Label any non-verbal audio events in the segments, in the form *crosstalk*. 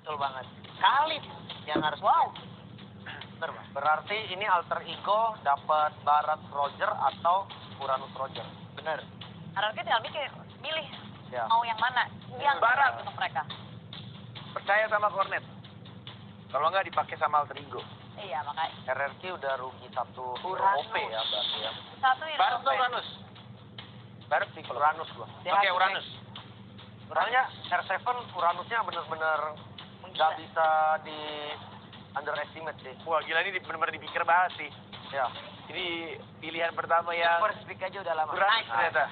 betul banget. Khalid yang harus Wow. Bener. Berarti ini alter ego dapat Barat Roger atau Uranus Roger. Bener. Hierarki tinggal mikir, milih Ya. mau yang mana yang Barat. untuk mereka. Percaya sama Cornet. Kalau nggak dipakai sama alter ego. Iya makanya RRQ udah rugi satu Uranus. OP ya berarti ya. satu ini Barat atau Uranus? Barat sih kalau Uranus gua. Oke, Uranus. Soalnya R7 Uranusnya bener-bener nggak bisa di underestimate sih. Wah, gila ini benar-benar dipikir banget sih. Ya. Ini pilihan pertama yang First pick aja udah lama. Uranus Nice. ternyata.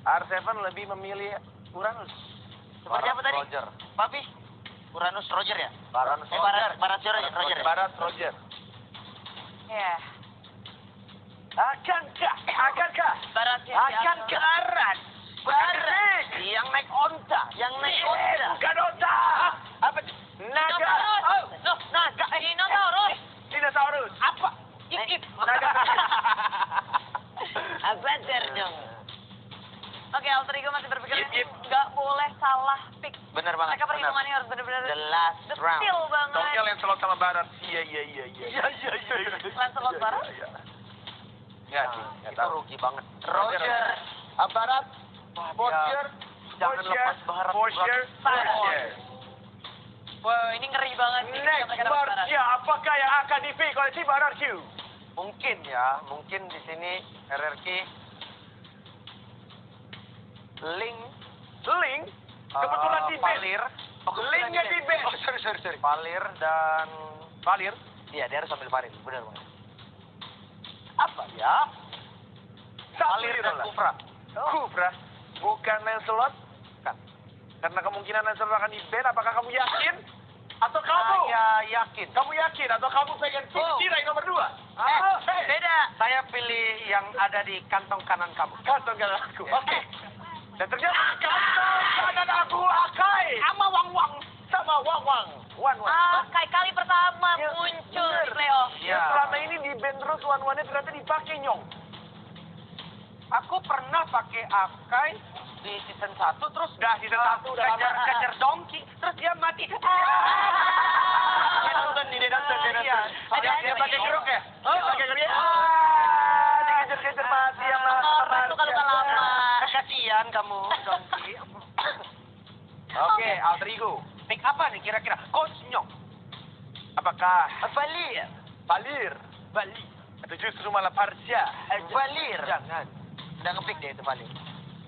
R7 lebih memilih Uranus. Seperti apa Barat tadi? Roger. Papi? Uranus Roger ya? Baranus Eh, Barat, Barat Roger, Roger. ya? Barat Roger. Iya. Akankah? Akankah? Barat ya. Akan ke arah Barat yang naik onta, yang naik onta. Bukan otak. Apa? Naga. Dinosaurus. Oh, naga. Eh, Dinosaurus. dinosaurus. Apa? Ip ip. Naga. *laughs* *laughs* Apa dong? Oke, alter ego masih berpikir Yip, ini yip. nggak boleh salah pick. Bener banget. Mereka perhitungannya harus benar-benar The last round. detil banget. Tongkel yang selalu sama Barat. Iya, iya, iya, iya. Iya iya iya. Lancelot Barat? Iya, iya. Nggak sih, nggak itu tahu. rugi banget. Roger. Ah, Barat. Roger. Jangan lepas Barat. Boscher, Barat. Wah, ini ngeri banget sih. Next. Marsha, apakah yang akan dipilih oleh tim RRQ? Mungkin ya, mungkin di sini RRQ Link Link, kebetulan eh, di. Palir. Oh, Linknya di band. Oh, sorry, sorry, sorry. Palir dan Valir. Iya, dia harus ambil Palir. Benar banget. Apa ya? Palir dan. Kufra. Kufra, bukan Lancelot? Karena kemungkinan Lancelot akan di apakah kamu yakin? Atau kamu? Saya yakin. Kamu yakin? Atau kamu pengen Oh. Cirai nomor dua? Eh, Ah, eh, Beda. Saya pilih yang ada di kantong kanan kamu. Kantong kanan aku. Ya. Oke. Dan ternyata kantong kanan aku Akai. Sama Wang Wang. Sama Wang Wang. Wan. Ah, kali pertama Ya, muncul bener. di playoff. Iya. Yang selama ini di band terus Wan Wannya ternyata dipakai nyong. Aku pernah pakai Akai di season 1 terus Dah season eh, satu udah kejar, kejar donkey terus dia mati. *laughs* Dia nonton nih, dia nonton, dia Iya. nonton. Dia, dia pakai jeruk ya? Dia pakai jeruk. Dikejar-kejar mati sama Orang tuh kalau Marsha. lama. Kasihan kamu, donkey. Oke, alter ego. Pick apa nih kira-kira? Nyong. Apakah Valir. Valir, Bali. atau justru malah Parsha? Valir. Jangan. Udah ngepick dia itu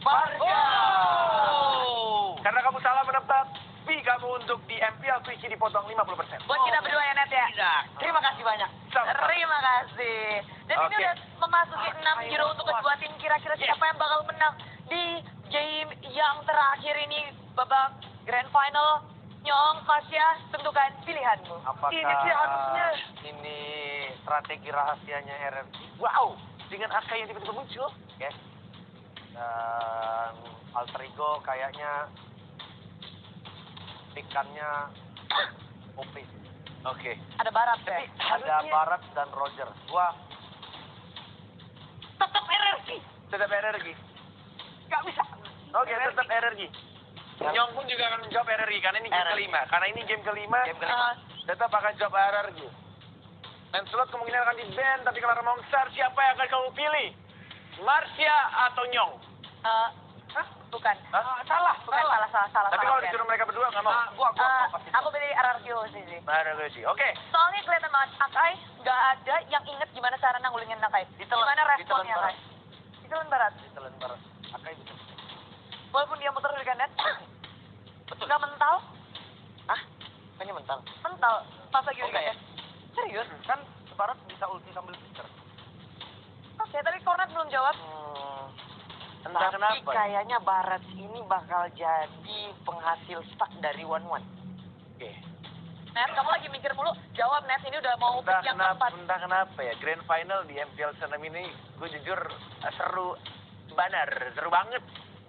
Valir. Oh. Karena kamu salah menebak, fee kamu untuk di MPL Twitch dipotong 50%. Buat kita berdua ya, Net ya. Tidak. Terima kasih banyak. Sama. Terima kasih. Dan ini Oke. udah memasuki 6 Euro untuk kedua tim. Kira-kira siapa yang bakal menang di game yang terakhir ini babak grand final. Nyong, Fasya, tentukan pilihanmu. Apakah Ini sih harusnya. ini strategi rahasianya RRQ? Wow, dengan AK yang tiba-tiba muncul. Oke. Dan alter ego kayaknya pikannya OP. Oke. Ada barat ya. Ada Barat dan Roger. Gua Tetap RRQ. Tetap energi. Gak bisa. Oke, tetap energi. Nyong pun juga akan menjawab RRI karena ini game RRI. kelima. Karena ini game kelima, Game kelima. Ah, tetap akan jawab RRI. Dan slot kemungkinan akan di ban, tapi kalau mau besar siapa yang akan kamu pilih? Marsha atau Nyong? eh, Hah? bukan. Hah? salah, Bukan salah, salah, salah. Tapi salah, kalau Ken. disuruh mereka berdua nggak mau. Ah, gua gua, gua pasti. aku pilih RRQ sih sih. Sih. Oke. Soalnya kelihatan banget Akai nggak ada yang inget gimana cara nanggulingin Akai. Ditelan- Gimana responnya ditelan Akai? Ditelan barat. Telan Barat. Akai betul. Walaupun dia muter dari kanan, Betul. nggak mental, Hah? Kayaknya mental. mental. Pas lagi Oh, enggak ya? Serius? Kan Barat bisa ulti sambil pikir. Oke, tapi Kornet belum jawab. Hmm. Entah Tapi kenapa. kayaknya Barat ini bakal jadi penghasil stuck dari One One. Oke. Net, kamu lagi mikir mulu. Jawab Net, ini udah mau Entah yang kenapa, keempat. entah kenapa ya. Grand final di MPL Senam ini, gue jujur seru banar, seru banget.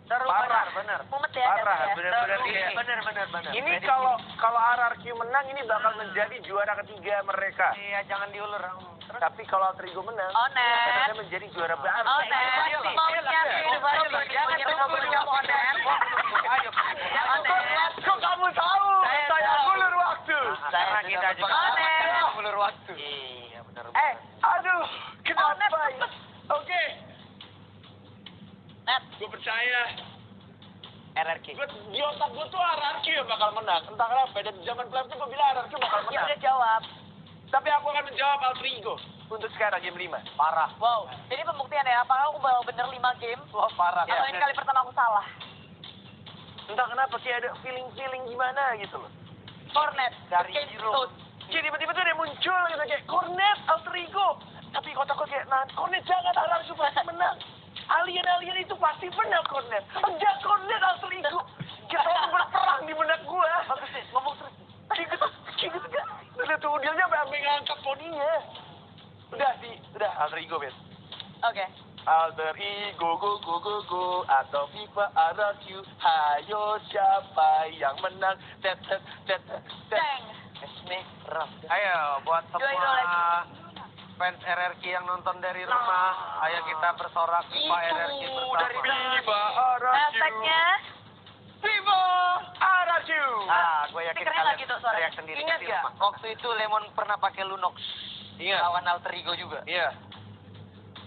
Seru Parah. benar. Mumet ya, Parah, ya. benar-benar iya. benar, benar, benar. Ini kalau kalau RRQ menang ini bakal menjadi juara ketiga mereka. Iya, jangan diulur. Terus Tapi kalau Altrigo menang, Oh, Net. mereka menjadi juara baru. Oh, Iya, Net. iya, iya, Mau iya, iya. baru Ayo, ini. jangan tunggu ngobrol dulu. sama Net. Ayo. Oh, Net. Kok kamu tahu? Saya Saya ulur, Wak. Saya karena sudah kita juga berpengalaman. ulur waktu. Iya, benar. Eh, aduh, kenapa? Oh, ya? Oke, Net, gue percaya. RRQ. Gue di otak gue tuh RRQ yang bakal menang. Entah kenapa, dan zaman playoff tuh gue bilang RRQ bakal ya menang. udah jawab. Tapi aku akan menjawab Alter Ego. Untuk sekarang game 5. Parah. Wow, jadi pembuktian ya, apakah aku bakal bener 5 game? Wah, parah. Atau ini kali pertama aku salah? Entah kenapa kayak ada feeling-feeling gimana gitu loh. Cornet, Dari zero. toad. Kayak tiba-tiba tuh ada muncul gitu kayak Cornet, Alter Ego. Tapi kotak gue kayak, nah Cornet jangan RRQ pasti menang. Alien-alien itu pasti menang Cornet. Enggak Cornet Alter Ego. Kita berperang di benak gue. Bagus sih, ngomong terus. Kayak gitu, kayak gitu. Udah tuh dia sampai ngangkat poninya. Udah sih, udah Alter Ego, Bet. Oke. Alter Ego, go, go, go, go, atau FIFA RRQ, hayo siapa yang menang, tet, tet, tet, tet, Ram. Ayo, buat semua fans RRQ yang nonton dari rumah, ayo kita bersorak FIFA RRQ bersama. dari FIFA RRQ. Hashtagnya FIFA RRQ. Ah, gue yakin Stikernya kalian lagi tuh suaranya. teriak sendiri Ingat rumah. Waktu itu Lemon pernah pakai Lunox. Iya. Lawan Alter Ego juga. Iya.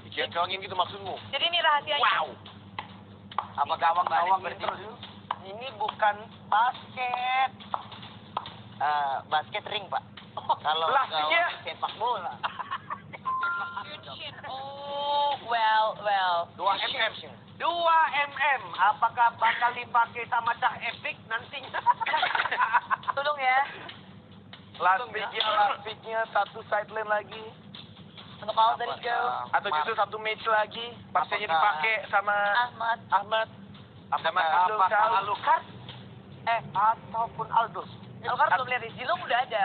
Dikencangin gitu maksudmu. Jadi ini rahasianya. Wow. Apa gawang-gawang Balik terus? Ini bukan basket. Eh, basket ring, Pak. Kalau Plastiknya. gawang sepak bola. Well. 2 mm. 2 mm. Apakah bakal dipakai sama Cah Epic nantinya? *laughs* Tolong ya. Last pick-nya, last pick-nya satu sideline lagi. Untuk all dari go. Atau justru satu match lagi. Pastinya dipakai sama Ahmad. Ahmad. Sama Charles. Alucard? Eh, ataupun Aldous? Alukar belum lihat. Zilong udah ada.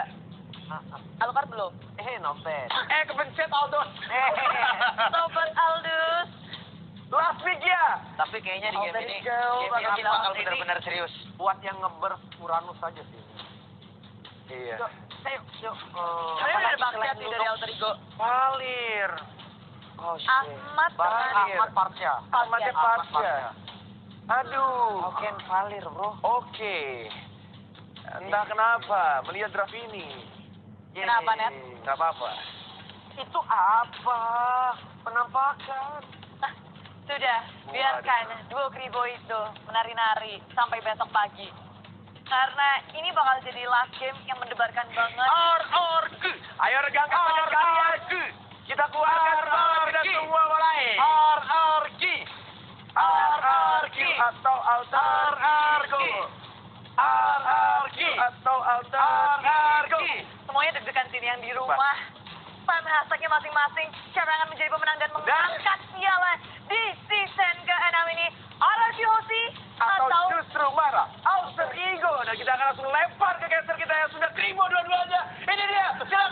Alukar belum. Eh, noted. Eh, kepencet Aldos. Sobat Aldus. Last pick-nya. Tapi kayaknya di game Alter ini, game bakal ini bakal ini. benar-benar serius. Buat yang ngeburst Uranus saja sih. Iya. Yuk, yuk, Saya udah Lunox? dari Alter Ego. Palir. Oh, shit. Ahmad dengan Ahmad Parsya. Ahmad. Parsya. Aduh. Oke, Valir, bro. Oke. Entah kenapa melihat draft ini. Kenapa, Net? Gak apa-apa. Itu apa? Penampakan. Ah, Sudah, biarkan duo kribo itu menari-nari sampai besok pagi. Karena ini bakal jadi last game yang mendebarkan banget. Or, or, ke. Ayo regangkan tangan kalian. Kita keluarkan semangat kita semua mulai. Or, or, ki. RRQ atau Alter Ego. RRQ atau Alter Ego. Semuanya deg-degan sini yang di rumah. Spam hashtagnya masing-masing. Siapa yang akan menjadi pemenang dan mengangkat piala di season ke-6 ini. RRQ Hosi Atau atau justru marah. Alter Ego. Dan kita akan langsung lempar ke caster kita yang sudah krimo dua-duanya. Ini dia. Silakan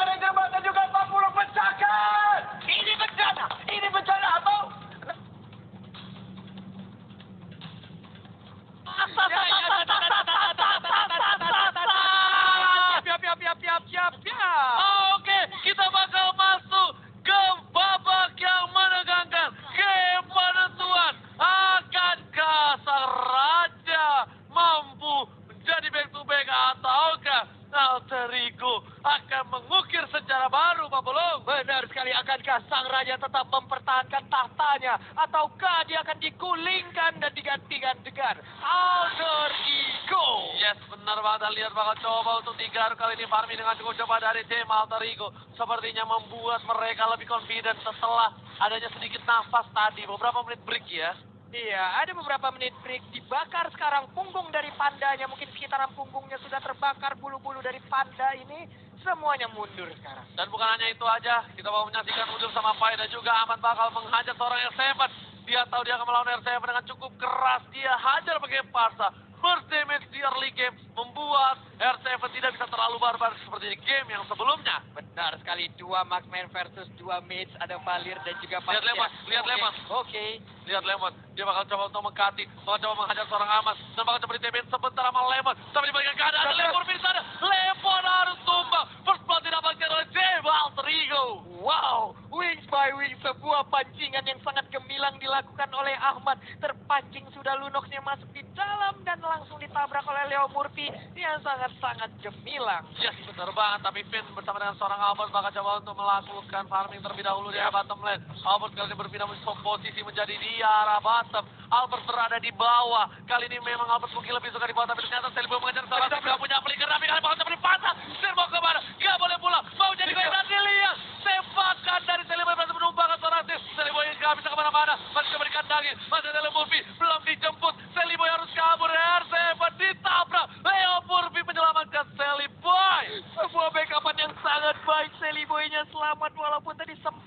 raja tetap mempertahankan tahtanya ataukah dia akan digulingkan dan digantikan dengan Alter Ego? Yes, benar banget. Lihat bakal coba untuk tiga kali ini farming dengan cukup coba dari tim Alter Ego. Sepertinya membuat mereka lebih confident setelah adanya sedikit nafas tadi. Beberapa menit break ya. Iya, ada beberapa menit break. Dibakar sekarang punggung dari pandanya. Mungkin sekitaran punggungnya sudah terbakar. Bulu-bulu dari panda ini semuanya mundur sekarang. Dan bukan hanya itu aja. Kita mau menyaksikan mundur sama Pai dan juga Ahmad bakal menghajar seorang R7. Dia tahu dia akan melawan R7 dengan cukup keras. Dia hajar pakai parsa. First damage di early game membuat R7 tidak bisa terlalu barbar seperti di game yang sebelumnya. Benar sekali, dua marksman versus dua mates, ada Valir dan juga Lihat Lemon, lihat Oke, Lemon. Oke, Lihat Lemon, dia bakal coba untuk mengkati, bakal coba menghajar seorang Ahmad, dan bakal coba ditemin sebentar sama Lemon. Tapi dibalikan keadaan, Lemon bisa ada, Lemon harus tumbang. First blood didapatkan oleh Jeba Alter Ego. Wow, wings by wings, sebuah pancingan yang sangat gemilang dilakukan oleh Ahmad. Terpancing sudah Lunoxnya masuk di dalam dan langsung ditabrak oleh Leo Murphy. Murphy yang sangat-sangat gemilang. Yes, benar banget. Tapi Finn bersama dengan seorang Albert bakal coba untuk melakukan farming terlebih dahulu di arah bottom lane. Albert kali ini berpindah posisi menjadi di arah bottom. Albert berada di bawah. Kali ini memang Albert mungkin lebih suka di bawah, tapi ternyata Selibo mengejar tim gak punya flicker. Tapi kali bawah seperti patah. Mau ke mana? Gak boleh pulang. Mau jadi goyang dan dilihat. Tembakan dari Selibo berhasil menumbangkan seorang tim. Selibo yang gak bisa ke mana-mana. Masih coba dikandangin. Masih ada Murphy. Belum dijemput. Selibo harus kabur. RC ditabrak. Leo Murphy menyelamatkan Seliboy. Sebuah backupan yang sangat baik. Boy-nya selamat walaupun tadi sempat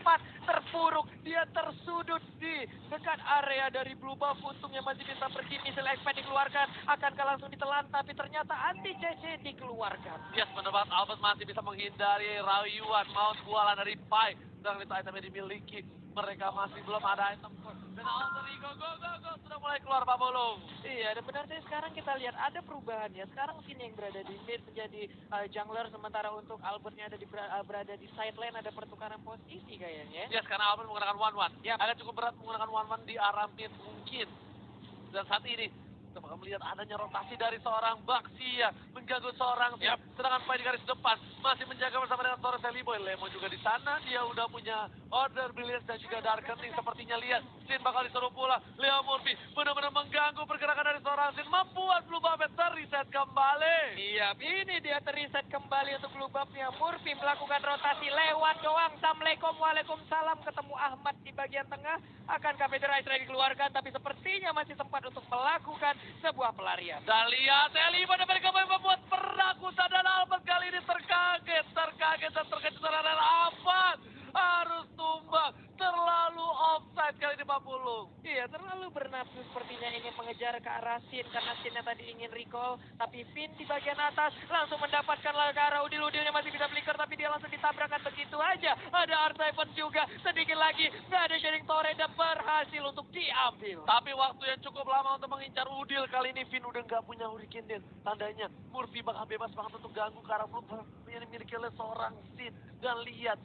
terpuruk. Dia tersudut di dekat area dari Blue Buff. Untungnya masih bisa pergi. Missile Expand dikeluarkan. Akankah langsung ditelan. Tapi ternyata anti CC dikeluarkan. Yes, benar banget. Albert masih bisa menghindari rayuan maut bualan dari Pai. Dan itu item yang dimiliki. Mereka masih belum ada item. Dan Alter Ego, go, go, go. Sudah mulai keluar Pak Bolong. Iya, dan benar sih sekarang kita lihat ada perubahan ya. Sekarang sini yang berada di mid menjadi uh, jungler, sementara untuk Albertnya ada di uh, berada di side lane ada pertukaran posisi kayaknya. Yes, karena Albert menggunakan one-one. Ya, agak cukup berat menggunakan one-one di arah mid mungkin. Dan saat ini, kita bakal melihat adanya rotasi dari seorang Baxia mengganggu seorang Yap. Sedangkan Pai di garis depan masih menjaga bersama dengan seorang Seliboy. Lemo juga di sana, dia udah punya order brilliance dan juga darkening sepertinya lihat. Sin bakal disuruh pulang. Leo Murphy benar-benar mengganggu pergerakan dari seorang Sin. Membuat Blue Buffet terreset kembali. Iya, ini dia teriset kembali untuk blue buff-nya. Murphy melakukan rotasi lewat doang. Assalamualaikum, waalaikumsalam. Ketemu Ahmad di bagian tengah. Akankah Federasi Raya dikeluarkan, tapi sepertinya masih sempat untuk melakukan sebuah pelarian. Dan lihat Eli pada mereka membuat perakusan dan Albert kali ini terkaget, terkaget dan terkejut adalah Ahmad harus tumbang terlalu offside kali ini Pak Pulung. Iya, terlalu bernafsu sepertinya ingin mengejar ke arah Sin karena Sinnya tadi ingin recall. Tapi Finn di bagian atas langsung mendapatkan ke arah Udil. Udilnya masih bisa flicker tapi dia langsung ditabrakkan begitu aja. Ada R7 juga, sedikit lagi. Nggak ada sharing torrent dan berhasil untuk diambil. Tapi waktu yang cukup lama untuk mengincar Udil kali ini Finn udah nggak punya Hurricane Den. Tandanya Murphy bakal bebas banget untuk ganggu ke arah Buff yang dimiliki oleh seorang Sin. Dan lihat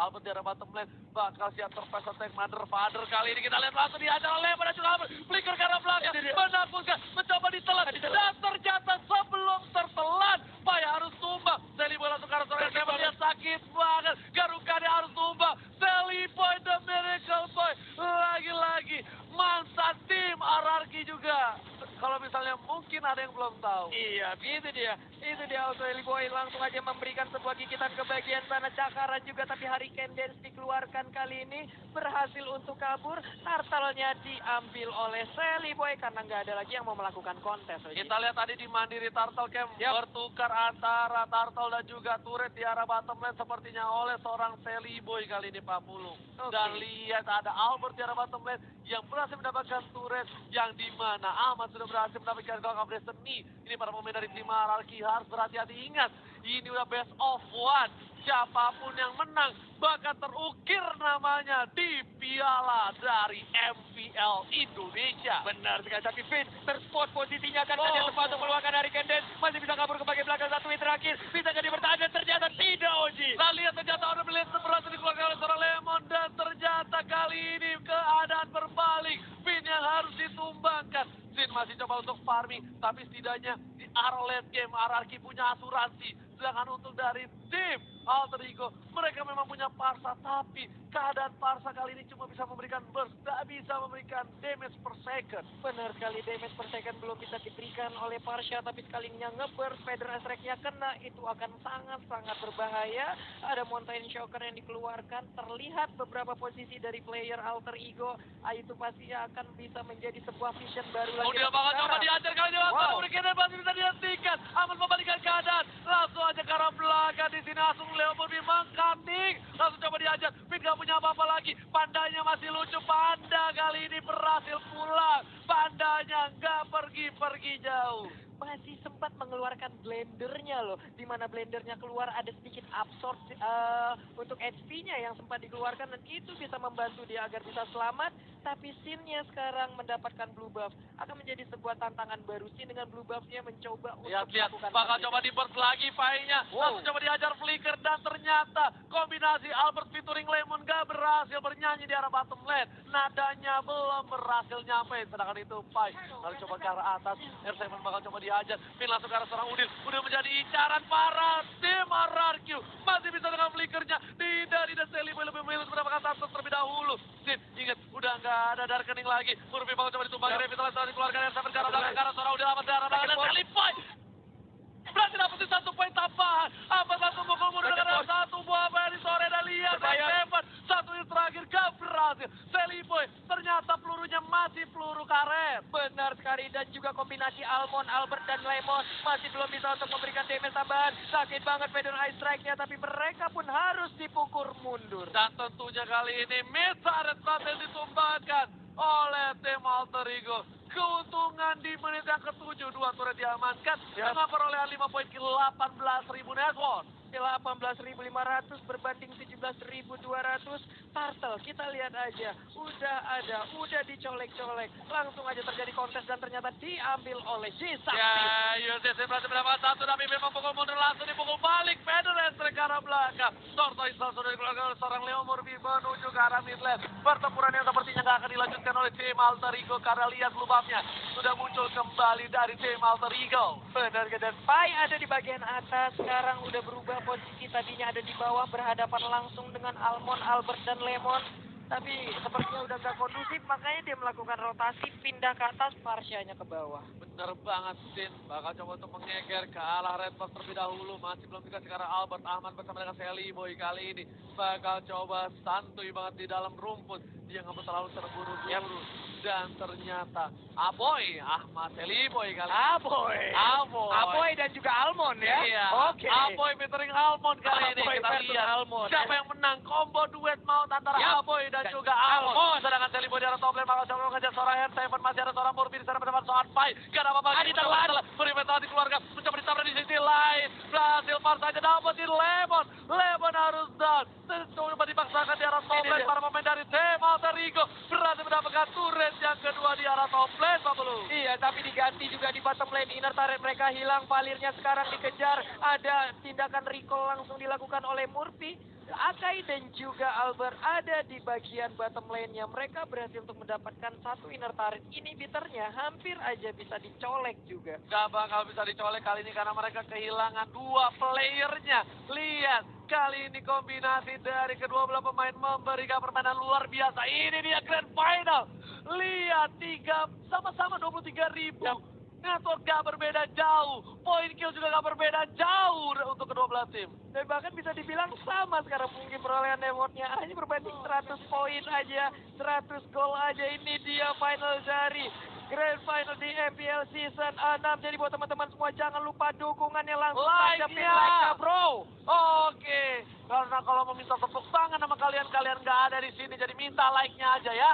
Albert di arah bottom lane. Bakal siap terpes attack Mother Father kali ini. Kita lihat langsung dihajar oleh pada juga Albert. Flicker ke arah belakang. Menakutkan mencoba ditelan. Dan ternyata sebelum tertelan Pai harus tumbang. Sally Boy langsung ke arah seorang yang dia? Sakit banget. Garukanya harus tumbang. Sally Boy the Miracle Boy. Lagi-lagi mantan tim RRQ juga kalau misalnya mungkin ada yang belum tahu Iya, itu dia. Itu dia Auto Eli Boy langsung aja memberikan sebuah gigitan ke bagian sana Cakara juga tapi Hurricane Dance dikeluarkan kali ini berhasil untuk kabur. Turtle-nya diambil oleh Sally Boy karena nggak ada lagi yang mau melakukan kontes. Oji. Kita lihat tadi di Mandiri Turtle Camp Yap. bertukar antara Turtle dan juga turret di arah bottom lane sepertinya oleh seorang Sally Boy kali ini Pak Pulung. Oke. Dan lihat ada Albert di arah bottom lane yang berhasil mendapatkan turret yang di mana Ahmad sudah berhasil mendapatkan Gong of Destiny. Ini para pemain dari tim hierarki harus berhati-hati ingat. Ini udah best of one. Siapa pun yang menang bakal terukir namanya di piala dari MPL Indonesia. Benar sekali, tapi Finn terspot posisinya kan Oh. tadi sempat untuk keluarkan Hurricane Dance masih bisa kabur ke bagian belakang satu hit terakhir bisa jadi bertahan dan ternyata tidak Oji. Nah lihat ternyata order beli berhasil dikeluarkan oleh seorang Lemon dan ternyata kali ini keadaan berbalik. Pin yang harus ditumbangkan. Sin masih coba untuk farming, tapi setidaknya di arah late game RRQ punya asuransi. Sedangkan untuk dari tim Alter Ego, mereka memang punya Parsa, tapi keadaan Parsa kali ini cuma bisa memberikan burst, tak bisa memberikan damage per second. Benar sekali damage per second belum bisa diberikan oleh Parsha tapi sekalinya ngeburst Feather Strike-nya kena itu akan sangat-sangat berbahaya. Ada Mountain Shocker yang dikeluarkan terlihat beberapa posisi dari player Alter Ego Ah, itu pasti akan bisa menjadi sebuah vision baru lagi. Oh dia bakal coba diajar kali ini Wow. dan masih bisa dihentikan. Aman membalikan keadaan. Langsung aja ke arah belakang di sini langsung Leo Murphy mengkating. Langsung coba diajar. Pin gak punya apa-apa lagi. Pandanya masih lucu. Panda kali ini berhasil pulang. Pandanya nggak pergi-pergi jauh. masih sempat mengeluarkan blendernya loh di mana blendernya keluar ada sedikit absorb eh, untuk HP-nya yang sempat dikeluarkan dan itu bisa membantu dia agar bisa selamat tapi Sin-nya sekarang mendapatkan blue buff. Akan menjadi sebuah tantangan baru Sin dengan blue buff-nya mencoba untuk Lihat-lihat, melakukan bakal coba di burst lagi Pai-nya. Langsung coba dihajar Flicker dan ternyata kombinasi Albert featuring Lemon gak berhasil bernyanyi di arah bottom lane. Nadanya belum berhasil nyampe. Sedangkan itu Pai lalu coba ke arah atas. R7 bakal coba dihajar. Pin langsung ke arah seorang Udil. Udil menjadi incaran para tim RRQ. Masih bisa dengan flickernya. Tidak, tidak Sally lebih memilih mendapatkan satu terlebih dahulu. Sin, ingat, udah nggak ada darkening lagi. Murphy bakal coba ditumpangi. Revitalize setelah dikeluarkan R7 ke arah belakang. Ke arah seorang Udil amat darah. Dan Boy berarti dapetin satu poin tambahan. Apa langsung mukul mundur dengan satu buah dari sore dan lihat Seven. Satu yang terakhir gak berhasil. Sally Boy ternyata pelurunya masih peluru karet. Benar sekali dan juga kombinasi Almond, Albert dan Lemon masih belum bisa untuk memberikan damage tambahan. Sakit banget Feather Eye Strike-nya tapi mereka pun harus dipukul mundur. Dan tentunya kali ini Mizar berhasil ditumbangkan oleh tim Alter Ego. Keuntungan di menit yang ketujuh, dua turret diamankan dengan perolehan 5 poin ke 18 ribu network. 18.500 berbanding 17.200 Turtle kita lihat aja udah ada udah dicolek-colek langsung aja terjadi kontes dan ternyata diambil oleh Jisakti Ya, USS berhasil mendapatkan satu tapi memang pukul mundur langsung dipukul balik Federer ke arah belakang. Tortoise langsung dikeluarkan oleh seorang Leo Murphy menuju ke arah mid lane. Pertempuran yang sepertinya nggak akan dilanjutkan oleh tim Alter Ego karena lihat lubangnya sudah muncul kembali dari tim Alter Ego. benar dan Pai ada di bagian atas sekarang udah berubah posisi tadinya ada di bawah berhadapan langsung dengan Almond, Albert dan Lemon tapi sepertinya udah gak kondusif makanya dia melakukan rotasi pindah ke atas Parsyanya ke bawah Bener banget, Sin. Bakal coba untuk mengeger ke arah Red Box terlebih dahulu. Masih belum dikasih ke arah Albert Ahmad bersama dengan Sally Boy kali ini. Bakal coba santuy banget di dalam rumput. Dia nggak terlalu terburu-buru. Dan ternyata Aboy Ahmad Sally Boy kali ini. Aboy Aboy. Aboy dan juga Almond ya Iya. oke Aboy featuring Almond kali ini. Aboy Kita versus lihat Almond. siapa yang menang. Combo duet maut antara Yap. Aboy dan Dan juga Almond. Almond. Sedangkan Sally Boy di arah top lane bakal coba mengejar seorang R7. Masih ada seorang Murphy di sana mendapat seorang Pai. Gak ada apa-apa. Adi. Beri mental dikeluarkan. Mencoba ditabrak di sisi lain. Berhasil Far saja dapetin Lemon. Lemon harus down. Coba dipaksakan di arah top Ini lane. Para pemain dari tim Ego. Berhasil mendapatkan turret yang kedua di arah top lane. Pak Belu. Iya, tapi diganti juga di bottom lane. Inner turret mereka hilang, palirnya sekarang dikejar. Ada tindakan recall langsung dilakukan oleh Murphy. Akai dan juga Albert ada di bagian bottom lane-nya. Mereka berhasil untuk mendapatkan satu inner turret. Inhibitornya hampir aja bisa dicolek juga. Gak bakal bisa dicolek kali ini karena mereka kehilangan dua playernya. Lihat, kali ini kombinasi dari kedua belah pemain memberikan permainan luar biasa. Ini dia grand final. Lihat, tiga sama-sama 23 ribu. Network gak berbeda jauh. Poin kill juga gak berbeda jauh untuk kedua belah tim. Dan bahkan bisa dibilang sama sekarang mungkin perolehan rewardnya hanya berbanding 100 poin aja, 100 gol aja. Ini dia final dari Grand Final di MPL Season 6. Jadi buat teman-teman semua jangan lupa dukungannya langsung Like-nya. tancapin like-nya bro. Oke, karena kalau mau minta tepuk tangan sama kalian-kalian gak ada di sini, jadi minta like-nya aja ya.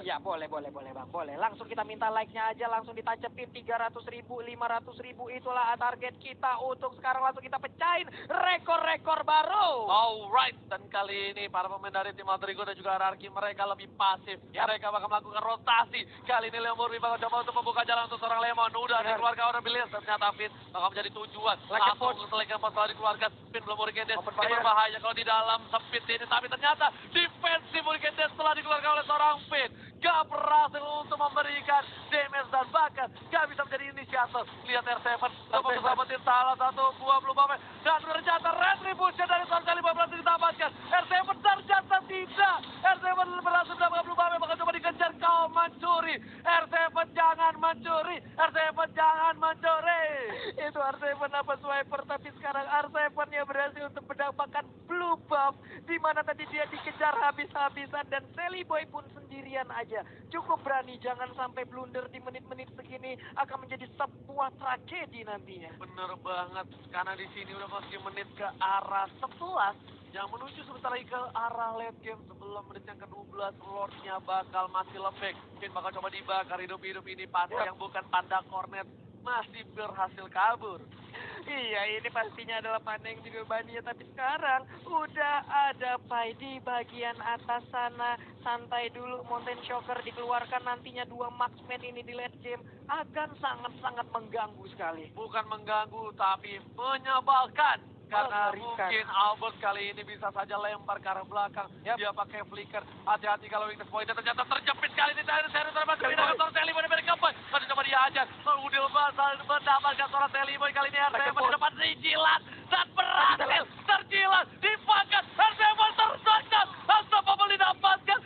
Iya boleh boleh boleh bang boleh langsung kita minta like-nya aja langsung ditancapin 300 ribu 500 ribu itulah target kita untuk sekarang langsung kita pecahin rekor-rekor baru. Alright, dan kali ini para pemain dari tim Alterigo dan juga RRQ mereka lebih pasif. Mereka bakal melakukan rotasi. Kali ini Leo Murphy bakal coba untuk membuka jalan untuk seorang Lemon. Udah Benar. dikeluarkan orang Billions, ternyata Pin bakal menjadi tujuan. Langsung selek yang setelah dikeluarkan. Pin belum Murikendes. Ini berbahaya kalau di dalam sempit ini. Tapi ternyata defensif Murikendes setelah dikeluarkan oleh seorang Pin. Gak berhasil untuk memberikan damage dan bahkan gak bisa menjadi inisiator. Lihat R7 dapat mendapatin salah satu buah blue buff dan ternyata retribution dari seorang kali berhasil didapatkan. R7 ternyata tidak. R7 berhasil mendapatkan blue buff maka coba dikejar kau mencuri. R7 jangan mencuri. R7 jangan mencuri. itu R7 apa swiper tapi sekarang R7 nya berhasil untuk mendapatkan blue buff di mana tadi dia dikejar habis-habisan dan Sally Boy pun sendirian aja cukup berani jangan sampai blunder di menit-menit segini akan menjadi sebuah tragedi nantinya. Bener banget, karena di sini udah masih menit ke arah 11 yang menuju sebentar lagi ke arah late game sebelum menit yang ke-12 Lordnya bakal masih lembek. Mungkin bakal coba dibakar hidup-hidup ini pasti yang bukan panda cornet masih berhasil kabur. Iya, ini pastinya adalah Paneng juga Bania. Tapi sekarang udah ada Pai di bagian atas sana. santai dulu Mountain Shocker dikeluarkan nantinya dua marksman ini di late game akan sangat-sangat mengganggu sekali. Bukan mengganggu, tapi menyebalkan. Karena mungkin Albert kali ini bisa saja lempar ke arah belakang. Dia pakai flicker. Hati-hati kalau weakness point ternyata terjepit kali ini. Dari seri termasuk pindah ke seorang Seliboy dari Kampung. Masih coba dihajar. Udil Basal mendapatkan seorang Seliboy kali ini. RCM di depan dijilat. Dan berhasil terjilat. Dipangkat. RCM tertangkap. Unstoppable didapatkan.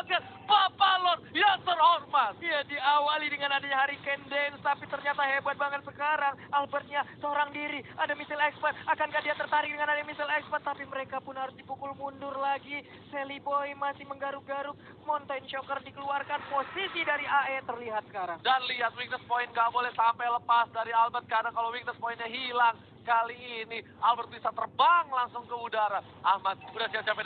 Mendapatkan Papalon yang terhormat. Iya diawali dengan adanya Hurricane Dance tapi ternyata hebat banget sekarang. Albertnya seorang diri ada missile expert. Akankah dia tertarik dengan adanya missile expert? Tapi mereka pun harus dipukul mundur lagi. Sally Boy masih menggaruk-garuk. Mountain Shocker dikeluarkan. Posisi dari AE terlihat sekarang. Dan lihat weakness point gak boleh sampai lepas dari Albert karena kalau weakness pointnya hilang kali ini Albert bisa terbang langsung ke udara. Ahmad udah siap-siap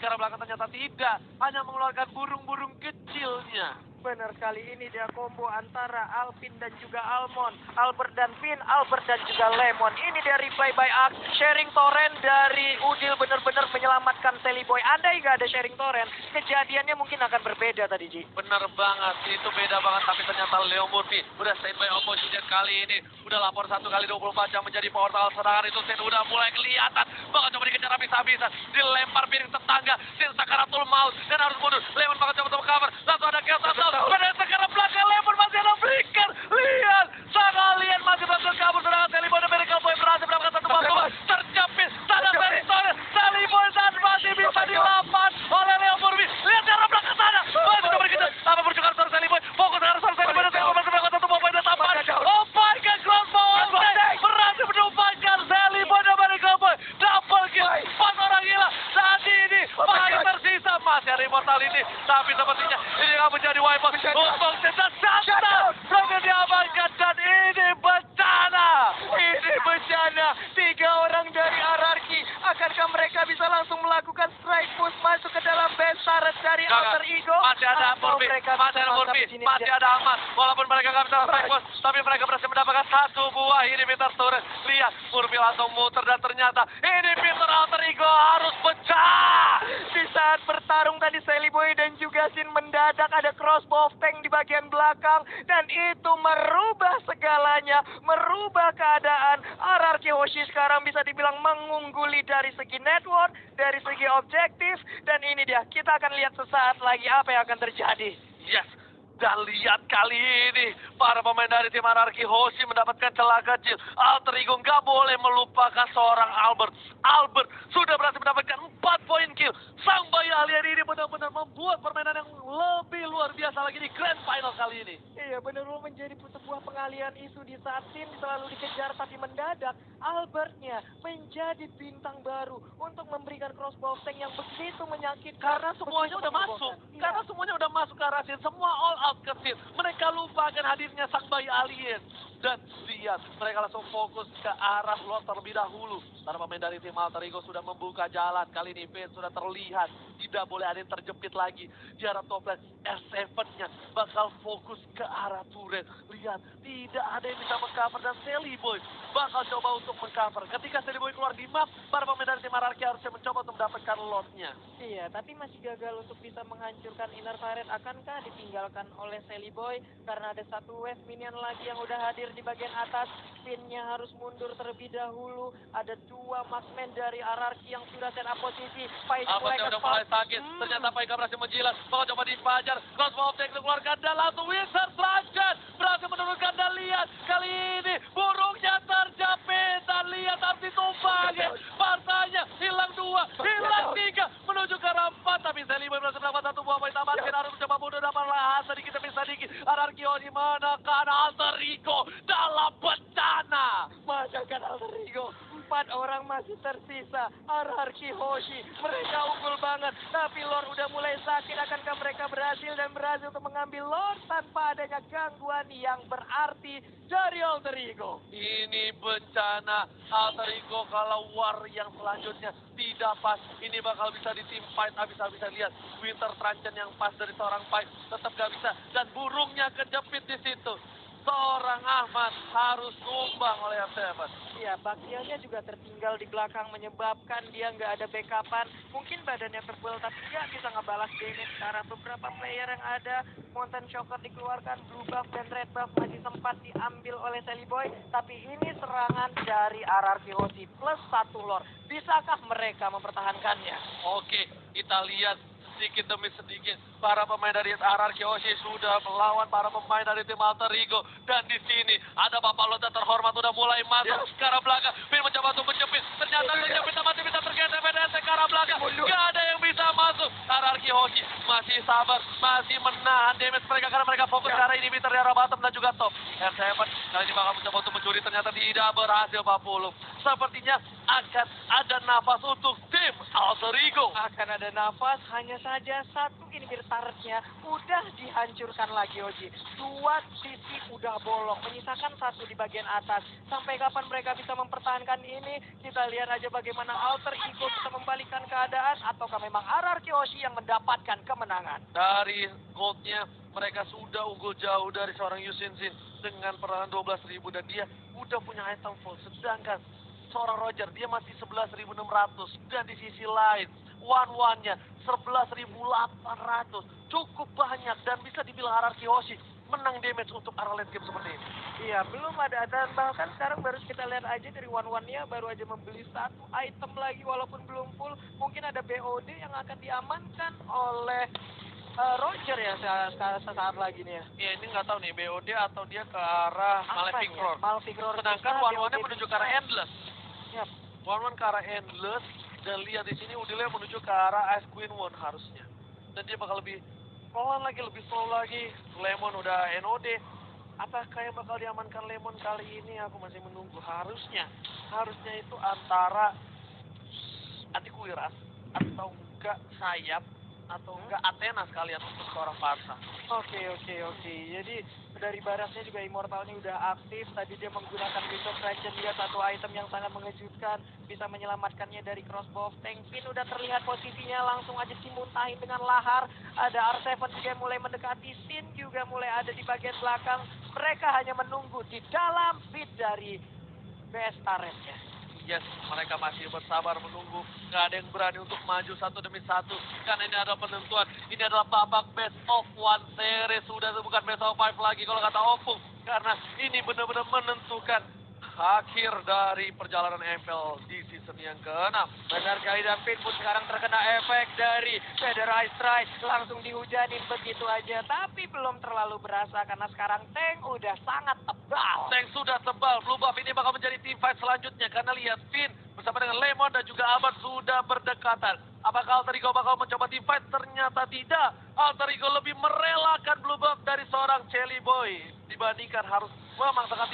karena belakang ternyata tidak, hanya mengeluarkan burung-burung kecilnya. Benar sekali ini dia combo antara Alvin dan juga Almond Albert dan Finn, Albert dan juga Lemon Ini dia replay by Axe Sharing torrent dari Udil benar-benar menyelamatkan Sally Boy Andai nggak ada sharing torrent Kejadiannya mungkin akan berbeda tadi Ji Bener banget, itu beda banget tapi ternyata Leo Murphy udah standby opposition kali ini. Udah lapor satu kali 24 jam menjadi portal serangan itu Sin udah mulai kelihatan. Bakal coba dikejar habis-habisan. Dilempar piring tetangga. Sin sakaratul maut dan harus mundur. Lemon bakal coba untuk cover. Langsung ada chaos Pada sekarang belakang Lemon masih ada flicker. Lihat, sang alien masih berhasil kabur serangan dan Miracle Boy berhasil mendapatkan satu batu. Terjepit, sana Seliboy. Seliboy dan masih bisa dilapan oleh Leo Murphy. Lihat di arah belakang sana. Masih coba dikejar. Apa berjuang seorang Seliboy. Fokus ke arah seorang Seliboy dan Seliboy masih mendapatkan satu poin dan tambahan. Oh my god, crossbow Oltek. Berhasil menumpahkan Seliboy dan Miracle Boy. Double kill. Empat orang gila. Saat ini masih tersisa. Masih ada immortality. Tapi sepertinya ini akan menjadi wipeout. Untuk Teta Santa. Berhasil diamankan dan ini bencana. Ini bencana Tiga orang dari Ararki Akankah mereka bisa langsung melakukan strike push Masuk ke dalam base turret dari Enggak, Alter enggak. Ego Masih ada Atau Murphy, mereka masih bisa ada mantap Murphy, di sini masih aja. ada Ahmad. Walaupun mereka nggak bisa strike force, tapi mereka berhasil mendapatkan satu buah inhibitor turret. Lihat, Murphy langsung muter dan ternyata inhibitor alter ego harus pecah. Di saat bertarung tadi Sally Boy dan juga Sin mendadak ada crossbow tank di bagian belakang dan itu merubah segalanya, merubah keadaan. Ararki Hoshi sekarang bisa dibilang mengungguli dari segi network, dari segi objektif dan ini dia. Kita akan lihat sesaat lagi apa yang akan terjadi. Yes. Dan lihat kali ini, para pemain dari tim Anarki Hoshi mendapatkan celah kecil. Alter Ego nggak boleh melupakan seorang Albert. Albert sudah berhasil mendapatkan 4 poin kill. Sang bayi alien ini benar-benar membuat permainan yang lebih luar biasa lagi di Grand Final kali ini. Iya benar-benar menjadi sebuah pengalian isu di saat tim selalu dikejar tapi mendadak Albertnya menjadi bintang baru untuk memberikan crossbow tank yang begitu menyakitkan. Karena semuanya udah masuk. Iya. Karena semuanya udah masuk ke arah scene. Semua all out ke scene. Mereka lupakan hadirnya sang bayi alien. Dan lihat, mereka langsung fokus ke arah lot terlebih dahulu. Para pemain dari tim Alter Ego sudah membuka jalan. Kali ini Finn sudah terlihat. Tidak boleh ada yang terjepit lagi. Di arah top lane, R7-nya bakal fokus ke arah turret. Lihat, tidak ada yang bisa mengcover. Dan Sally Boy bakal coba untuk mengcover. Ketika Sally Boy keluar di map, para pemain dari tim Anarki harusnya mencoba untuk mendapatkan lotnya. Iya, tapi masih gagal untuk bisa menghancurkan inner turret. Akankah ditinggalkan oleh Sally Boy? Karena ada satu wave minion lagi yang udah hadir di bagian atas. Pinnya harus mundur terlebih dahulu. Ada dua marksman dari Ararki yang sudah set up posisi. Abadnya udah mulai sakit. Hmm. Ternyata Paika berhasil menjilat. Bakal coba dipajar. Crossbow of Tank dan langsung Wizard selanjut. Berhasil menurunkan dan lihat. Kali ini burungnya terjepit. Dan lihat harus ditumpangin. Partanya hilang dua. Hilang tiga. Menuju ke arah empat. Tapi Boy berhasil mendapat satu buah poin tambahan. Harus mencoba mundur dapat lahan sedikit demi sedikit. Anarkio di menekan Alter Ego dalam bencana. Masakan Alter Ego. Empat orang masih tersisa. Ararki Hoshi. Mereka unggul banget. Tapi Lord udah mulai sakit. Akankah mereka berhasil dan berhasil untuk mengambil Lord tanpa adanya gangguan yang berarti dari Alter Ego. Ini bencana alter ego kalau war yang selanjutnya tidak pas. Ini bakal bisa ditimpa habis-habisan lihat. Winter Truncheon yang pas dari seorang Pike tetap gak bisa. Dan burungnya kejepit di situ. Seorang Ahmad harus tumbang oleh R7. Iya, Bakianya juga tertinggal di belakang menyebabkan dia nggak ada backupan. Mungkin badannya tebal tapi dia bisa ngebalas damage arah beberapa player yang ada. Mountain Shocker dikeluarkan, Blue Buff dan Red Buff masih sempat diambil oleh Sally Boy. Tapi ini serangan dari RRQ OC plus satu lore. Bisakah mereka mempertahankannya? Oke, kita lihat sedikit demi sedikit para pemain dari RRQ Oshi sudah melawan para pemain dari tim Alter Ego. Dan di sini ada Bapak Lota terhormat udah mulai masuk ke arah belakang. Finn mencoba untuk menjepit. Ternyata terjepit masih bisa tergeser PDS ke arah belakang. Gak ada yang bisa masuk. RRQ Oshi masih sabar masih menahan damage mereka karena mereka fokus ke arah inhibitor di arah bottom dan juga top. R7 kali ini bakal mencoba untuk mencuri. Ternyata tidak berhasil Pak Pulung. Sepertinya akan ada nafas untuk tim Alter Ego. Akan ada nafas hanya saja satu. Ini turretnya udah dihancurkan lagi Oji. Dua sisi udah bolong menyisakan satu di bagian atas. Sampai kapan mereka bisa mempertahankan ini? Kita lihat aja bagaimana alter ego bisa membalikan keadaan ataukah memang RRQ Oshi yang mendapatkan kemenangan? Dari goldnya mereka sudah unggul jauh dari seorang Yusin Sin dengan perangan 12.000 dan dia udah punya item full. Sedangkan seorang Roger dia masih 11.600 dan di sisi lain one one nya 11.800 cukup banyak dan bisa dibilang hierarki Hoshi menang damage untuk arah late game seperti ini Iya, belum ada dan bahkan sekarang baru kita lihat aja dari one one nya baru aja membeli satu item lagi walaupun belum full. Mungkin ada BOD yang akan diamankan oleh eh, Roger ya saat, saat, saat lagi nih ya. ya ini nggak tahu nih BOD atau dia ke arah Malefic ya? Roar Malefic Roar. sedangkan one one nya BOD menuju ke arah Endless Yap. one one ke arah Endless dan lihat di sini Udile menuju ke arah Ice Queen One harusnya. Dan dia bakal lebih pelan lagi lebih slow lagi. Lemon udah NOD apakah yang bakal diamankan Lemon kali ini? Aku masih menunggu. Harusnya harusnya itu antara Antikuiras atau enggak sayap atau enggak Athena sekalian untuk seorang Parsa. Oke oke oke. Jadi dari baratnya juga immortalnya udah aktif. Tadi dia menggunakan Window Fraction dia satu item yang sangat mengejutkan. Bisa menyelamatkannya dari crossbow tank. Pin udah terlihat posisinya langsung aja dimuntahin dengan lahar. Ada R7 juga mulai mendekati. Sin juga mulai ada di bagian belakang. Mereka hanya menunggu di dalam pit dari best turretnya. Yes, mereka masih bersabar menunggu. Gak ada yang berani untuk maju satu demi satu. Karena ini adalah penentuan. Ini adalah babak best of one series. Sudah bukan best of five lagi kalau kata Opung. Karena ini benar-benar menentukan akhir dari perjalanan MPL di season yang ke-6. Benar sekali dan Pin pun sekarang terkena efek dari Federalized Strike. Langsung dihujanin begitu aja. Tapi belum terlalu berasa karena sekarang tank udah sangat tebal. Tank sudah tebal. Blue Buff ini bakal menjadi team fight selanjutnya. Karena lihat Finn bersama dengan Lemon dan juga Albert sudah berdekatan. Apakah Alter Ego bakal mencoba team fight? Ternyata tidak. Alter Ego lebih merelakan Blue Buff dari seorang Chelly Boy. Dibandingkan harus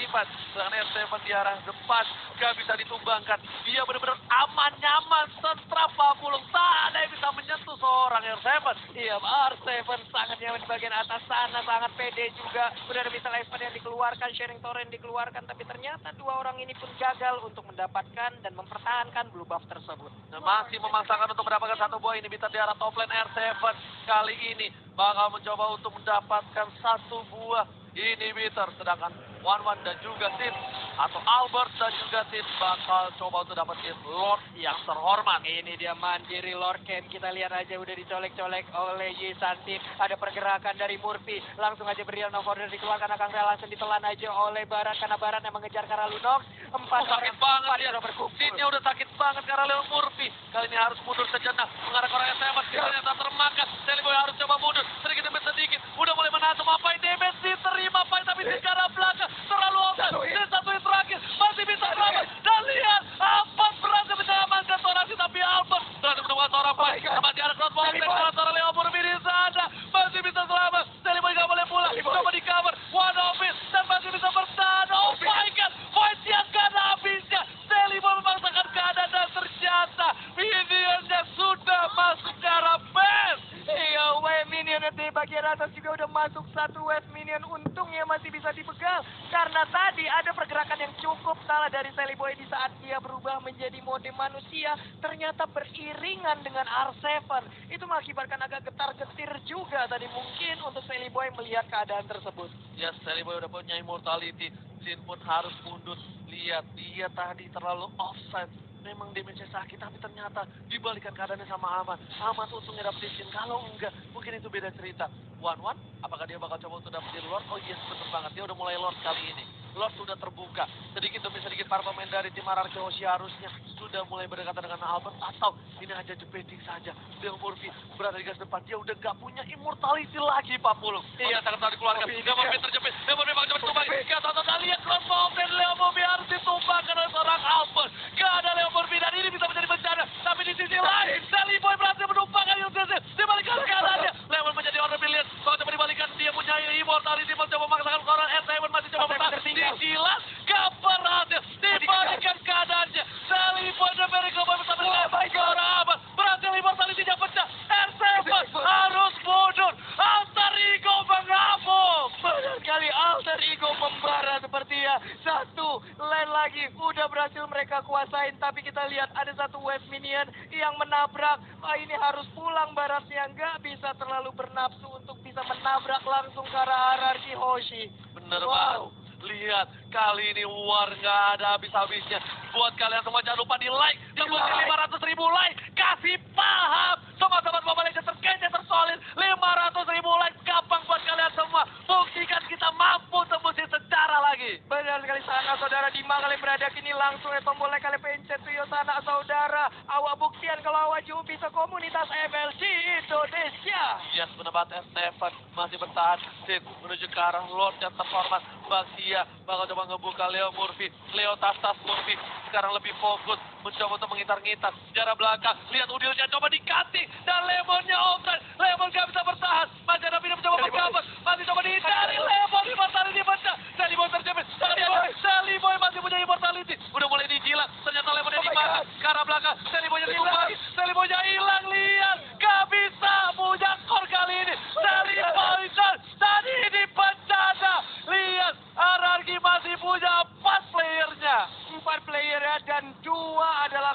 team fight. Sedangkan R7 di arah depan gak bisa ditumbangkan. Dia benar-benar aman, nyaman, sentrap pulung. Tak ada yang bisa menyentuh seorang R7. Iya, R7 sangat nyaman di bagian atas sana, sangat pede juga. Udah ada missile Iceman yang dikeluarkan, sharing torrent dikeluarkan, tapi ternyata dua orang ini pun gagal untuk mendapatkan dan mempertahankan blue buff tersebut. Nah, masih memaksakan untuk mendapatkan satu buah inhibitor di arah top lane R7 kali ini bakal mencoba untuk mendapatkan satu buah inhibitor sedangkan One dan juga Sid atau Albert dan juga Sid bakal coba untuk dapetin Lord yang terhormat. Ini dia mandiri Lord Ken. Kita lihat aja udah dicolek-colek oleh Yisantin. Ada pergerakan dari Murphy. Langsung aja berian of order dikeluarkan. Akan rela langsung ditelan aja oleh Barat. Karena Barat yang mengejar Lunox. Empat Oh, sakit orang- banget empat dia. berkumpul. Sidnya udah sakit banget karena Leo Murphy. Kali ini harus mundur sejenak. Mengarah ke orang S7. Ternyata termakan. Sally Boy harus coba mundur. Sedikit demi sedikit. Udah mulai menahan Mapai damage diterima Pai tapi di arah belakang. Terlalu offset. Dan satu yang terakhir. Masih bisa selamat. Dan lihat. Albert berhasil menyelamatkan seorang si tapi Albert. Berhasil menemukan seorang Pai. Masih ada crossbow. Sally Boy. Dengan seorang Leo Murphy di sana. Masih bisa selamat. Sally Boy gak boleh pulang. Coba di cover. One office. Dan masih bisa bertahan. Oh my god. Fight yang gak ada habisnya. Sally Boy memaksakan keadaan dan ternyata minionnya sudah masuk ke arah best. Ayo West Minion di bagian atas juga udah masuk satu West Minion untungnya masih bisa dipegang. Karena tadi ada pergerakan yang cukup salah dari Sally Boy di saat dia berubah menjadi mode manusia ternyata beriringan dengan R7 itu mengakibatkan agak getar-getir juga tadi mungkin untuk Sally Boy melihat keadaan tersebut. Ya yes, Boy udah punya immortality. Jin pun harus mundur. Lihat dia tadi terlalu offside. Memang damage sakit, tapi ternyata dibalikan keadaannya sama Ahmad. Ahmad untungnya dapetin Sin. Kalau enggak, mungkin itu beda cerita. One One, apakah dia bakal coba untuk dapetin Lord? Oh yes, bener banget. Dia udah mulai Lord kali ini. Lord sudah terbuka. Sedikit demi sedikit para pemain dari tim RRQ Hoshi harusnya sudah mulai berdekatan dengan Albert atau ini hanya jepeting saja. Del Murphy berada di garis depan. Dia udah gak punya immortality lagi Pak Pulung. Iya, sangat telah dikeluarkan. Del Murphy terjepit. Del Murphy bakal coba tumbang. Gak tahu kali lihat crossbow dan Leo Murphy harus ditumbangkan oleh seorang Albert. Gak ada Leo Murphy dan ini bisa menjadi bencana. Tapi di sisi lain, Sally Boy berhasil menumbangkan Yusuf. Dibalikan keadaannya. Leo menjadi order pilihan. Kalau coba dibalikan, dia punya immortality. Mencoba memaksakan koran. Ed Simon masih coba bertahan. Dijilat. Gak berhasil. Dibalikan keadaannya. Sally Boy dan Miracle Boy bersama dengan seorang Ahmad. Berhasil immortality-nya pecah. R7 harus mundur. Alter Ego mengamuk. Benar sekali alter ego membara sepertinya satu lane lagi udah berhasil mereka kuasain. Tapi kita lihat ada satu wave minion yang menabrak. Wah, ini harus pulang baratnya nggak bisa terlalu bernafsu untuk bisa menabrak langsung ke arah hierarki Hoshi. Bener Wow. banget. Lihat, kali ini war nggak ada habis-habisnya. Buat kalian semua jangan lupa di like. Tembus di 500 ribu like. Kasih paham. Sobat-sobat Mobile Legends terkece, tersolid. 500 ribu like. Gampang buat kalian semua. Buktikan kita mampu tembusin secara lagi. Benar sekali sana saudara di mana kalian berada kini langsung ya tombol like kalian pencet tuh sana saudara awak buktian kalau awak juga bisa komunitas MLG Indonesia Yes, benar banget Stefan masih bertahan. Sid menuju ke arah Lord yang terhormat. Basia bakal coba ngebuka Leo Murphy. Leo tas-tas Murphy sekarang lebih fokus mencoba untuk mengitar-ngitar jarak belakang. Lihat udilnya coba dikating dan Lemonnya offside. Lemon gak bisa bertahan. Masih ada Vina mencoba berkabar. Masih coba dihindari. Lemon immortality pecah. Sally Boy terjepit. Sally Boy, Sally Boy masih punya immortality. Udah mulai dijilat. Ternyata Lemonnya dimakan. Ke arah belakang. Sally Boy-nya ditumpangi. Sally Boy-nya hilang. Lihat.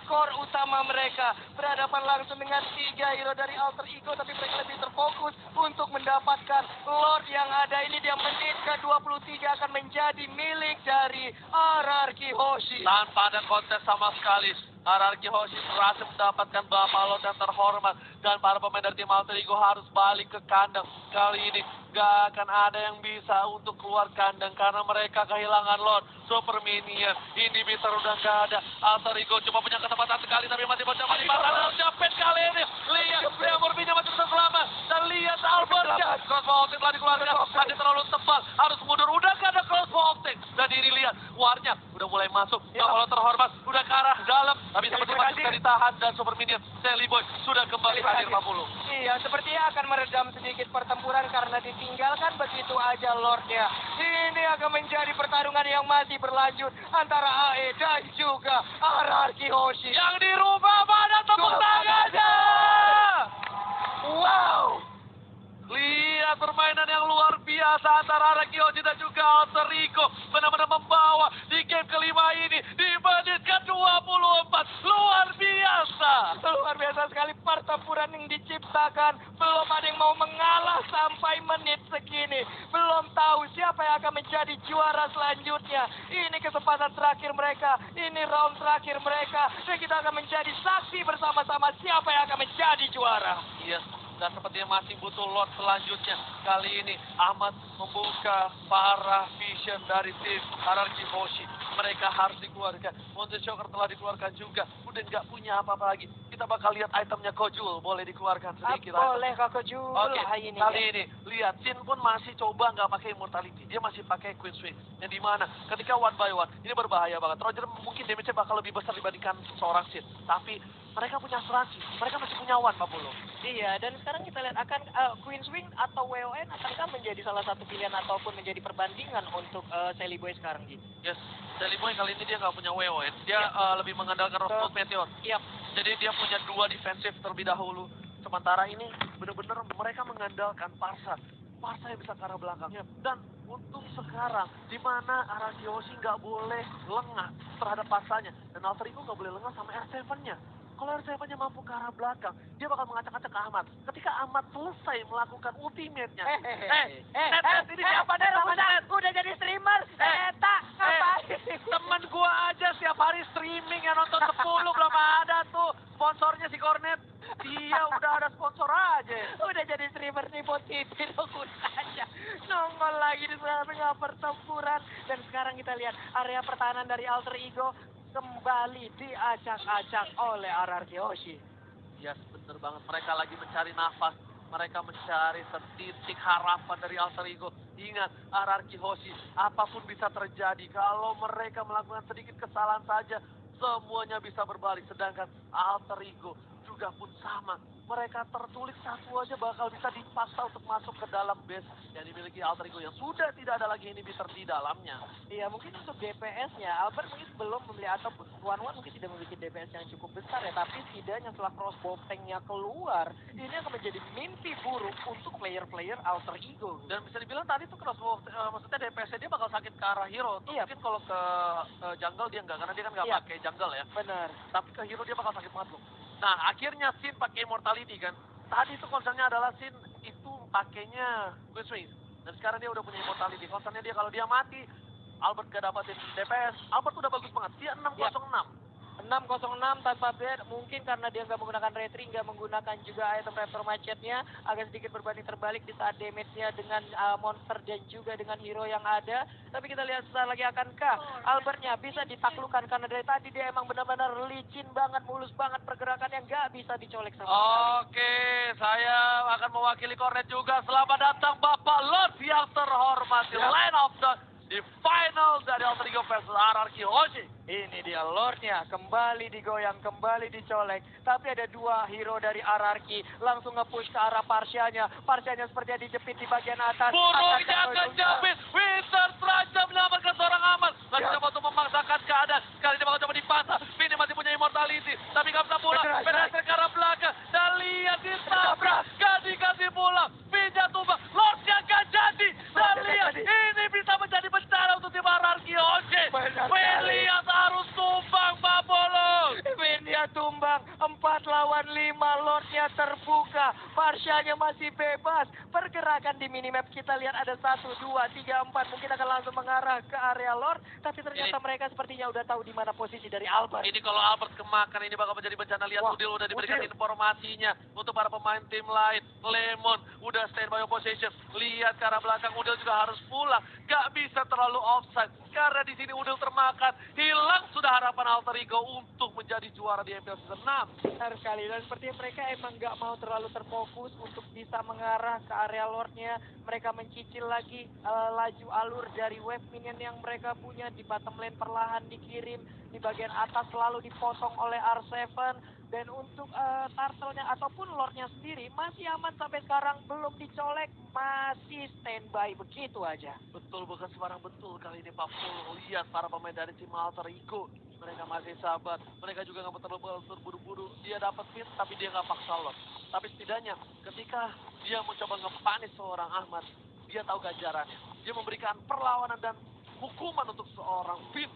Core utama mereka. Berhadapan langsung dengan tiga hero dari alter ego tapi mereka lebih terfokus untuk mendapatkan Lord yang ada. Ini dia menit ke 23 akan menjadi milik dari RRQ Hoshi tanpa ada kontes sama sekali. Ararki Hoshi berhasil mendapatkan Buffalo dan terhormat. Dan para pemain dari tim Alter Ego harus balik ke kandang. Kali ini gak akan ada yang bisa untuk keluar kandang karena mereka kehilangan Lord. Super Minion. Ini bisa udah gak ada. Alter Ego cuma punya kesempatan sekali tapi masih mencoba di mata capek kali ini. Lihat, Leo Murphy masih bisa selamat. Dan lihat Albertnya. Crossbow telah dikeluarkan. Masih terlalu tebal. Harus mundur. Udah gak ada crossbow Dan ini lihat, warnya udah mulai masuk. Buffalo terhormat. Udah ke arah dalam. Tapi seperti masih bisa ditahan. Dan Super Minion, Sally Boy sudah kembali hadir Pak Puluh. Iya, sepertinya akan meredam sedikit pertempuran karena ditinggalkan begitu aja Lordnya. Ini akan menjadi pertarungan yang masih berlanjut antara AE dan juga RRQ Hoshi. Yang di rumah mana tepuk tangannya? Wow! Lihat permainan yang luar biasa antara Araki Hoshi dan juga Alter Ego. Benar-benar membawa di game kelima ini di menit ke-24. Luar biasa. Luar biasa sekali pertempuran yang diciptakan. Belum ada yang mau mengalah sampai menit segini. Belum tahu siapa yang akan menjadi juara selanjutnya. Ini kesempatan terakhir mereka. Ini round terakhir mereka. Dan kita akan menjadi saksi bersama-sama siapa yang akan menjadi juara. Yes, dan sepertinya masih butuh lot selanjutnya. Kali ini Ahmad membuka para vision dari tim Hierarchy Hoshi. Mereka harus dikeluarkan. Monte Shocker telah dikeluarkan juga. Udah nggak punya apa-apa lagi. Kita bakal lihat itemnya Kojul. Boleh dikeluarkan sedikit. Ah, boleh kakak Jul Oke, ini. kali ini lihat Sin pun masih coba nggak pakai immortality. Dia masih pakai Queen Swing. Yang di mana ketika one by one ini berbahaya banget. Roger mungkin damage-nya bakal lebih besar dibandingkan seorang Sin. Tapi mereka punya asuransi. Mereka masih punya one Pak Polo. Iya, dan sekarang kita lihat akan eh, Queen Swing atau WON akankah menjadi salah satu pilihan ataupun menjadi perbandingan untuk eh, Sally Boy sekarang, Ji? Yes, Sally Boy kali ini dia nggak punya WON. Dia eh, lebih mengandalkan Rockwood Meteor. Iya. Jadi dia punya dua defensif terlebih dahulu. Sementara ini benar-benar mereka mengandalkan Parsa. Parsa yang bisa ke arah belakang. Dan Untung sekarang, di mana Aragioshi nggak boleh lengah terhadap pasanya. Dan Alter Ego nggak boleh lengah sama R7-nya. Kalau R7-nya mampu ke arah belakang, dia bakal mengacak-acak ke Ahmad. Ketika Ahmad selesai melakukan ultimate-nya. Eh, eh, Net, Net, ini siapa Net? Nama Net? Udah jadi streamer, Eh, Eta, ngapain? Temen gua aja setiap hari streaming yang nonton 10 belum ada tuh sponsornya si Cornet. Dia udah ada sponsor aja. Udah jadi streamer nih buat TV dong aja. Nongol lagi di tengah pertempuran. Dan sekarang kita lihat area pertahanan dari Alter Ego kembali diacak-acak oleh Ararki Hoshi. Yes, bener banget. Mereka lagi mencari nafas. Mereka mencari setitik harapan dari alter ego. Ingat, Ararki Hoshi, apa pun bisa terjadi. Kalau mereka melakukan sedikit kesalahan saja, semuanya bisa berbalik. Sedangkan alter ego juga pun sama. Mereka tertulis satu aja bakal bisa dipaksa untuk masuk ke dalam base yang dimiliki alter ego yang sudah tidak ada lagi inhibitor di dalamnya. Iya mungkin untuk DPS-nya Albert mungkin belum membeli atau One One mungkin tidak memiliki DPS yang cukup besar ya tapi setidaknya setelah crossbow tanknya keluar ini akan menjadi mimpi buruk untuk player-player alter ego. Dan bisa dibilang tadi tuh crossbow, eh, maksudnya DPS dia bakal sakit ke arah hero. Tuh Iya. Mungkin kalau ke eh, jungle dia enggak, karena dia kan nggak Iya. pakai jungle ya. Benar. Tapi ke hero dia bakal sakit banget loh. Nah akhirnya Sin pakai immortality kan. Tadi tuh concernnya adalah Sin itu pakainya Queen Swing. Dan sekarang dia udah punya immortality. Concernnya dia kalau dia mati, Albert gak dapatin DPS. Albert udah bagus banget. Dia 606. 606 tanpa bed mungkin karena dia nggak menggunakan retri nggak menggunakan juga item raptor macetnya agak sedikit berbanding terbalik di saat damage-nya dengan uh, monster dan juga dengan hero yang ada tapi kita lihat sebentar lagi akankah Albertnya bisa ditaklukkan karena dari tadi dia emang benar-benar licin banget mulus banget pergerakan yang nggak bisa dicolek sama sekali. Oke, saya akan mewakili Cornet juga. Selamat datang Bapak Lord yang terhormat di Line of the di final dari Alter Ego versus RRQ Hoshi. Ini dia Lordnya kembali digoyang, kembali dicolek. Tapi ada dua hero dari Ararki langsung nge-push ke arah Parsyanya. Parsyanya sepertinya dijepit di bagian atas. Burungnya Akan jepit. Winter terancam menyelamatkan seorang aman. Lagi Ya. coba untuk memaksakan keadaan. Kali ini bakal coba dipasang. Vini masih punya immortality. Tapi nggak bisa pulang. Penetra ke arah belakang. Dan lihat ditabrak. Gak dikasih pulang. Pinja tumbang. Lordnya gak jadi. Dan lihat ini bisa menjadi Oce. Benar sekali. Lihat harus tumbang Pak Bolong. Windia tumbang, 4 lawan 5, Lordnya terbuka, Parsyanya masih bebas. Pergerakan di minimap kita lihat ada 1, 2, 3, 4, mungkin akan langsung mengarah ke area Lord. Tapi ternyata Ini- mereka sepertinya udah tahu di mana posisi dari Albert. Ini kalau Albert kemakan ini bakal menjadi bencana. Lihat Wah, Udil udah diberikan Udil. informasinya untuk para pemain tim lain. Lemon udah standby opposition. Lihat ke arah belakang Udil juga harus pulang. Gak bisa terlalu offside. Karena di sini Udil termakan. Hilang sudah harapan Alter Ego untuk menjadi juara di MPL Season 6. Benar sekali. Dan sepertinya mereka emang nggak mau terlalu terfokus untuk bisa mengarah ke area lordnya mereka mencicil lagi eh, laju alur dari wave minion yang mereka punya. Di bottom lane perlahan dikirim. Di bagian atas selalu dipotong oleh R7 dan untuk eh, turtle-nya ataupun lordnya sendiri masih aman sampai sekarang belum dicolek masih standby begitu aja Betul bukan sembarang betul kali ini Pak Pul. Lihat para pemain dari tim Alter Ego. Mereka masih sabar. Mereka juga nggak terlalu terburu-buru. Dia dapat pin tapi dia nggak paksa lot. Tapi setidaknya ketika dia mencoba ngepanis seorang Ahmad, dia tahu ganjarannya. Dia memberikan perlawanan dan hukuman untuk seorang Finn.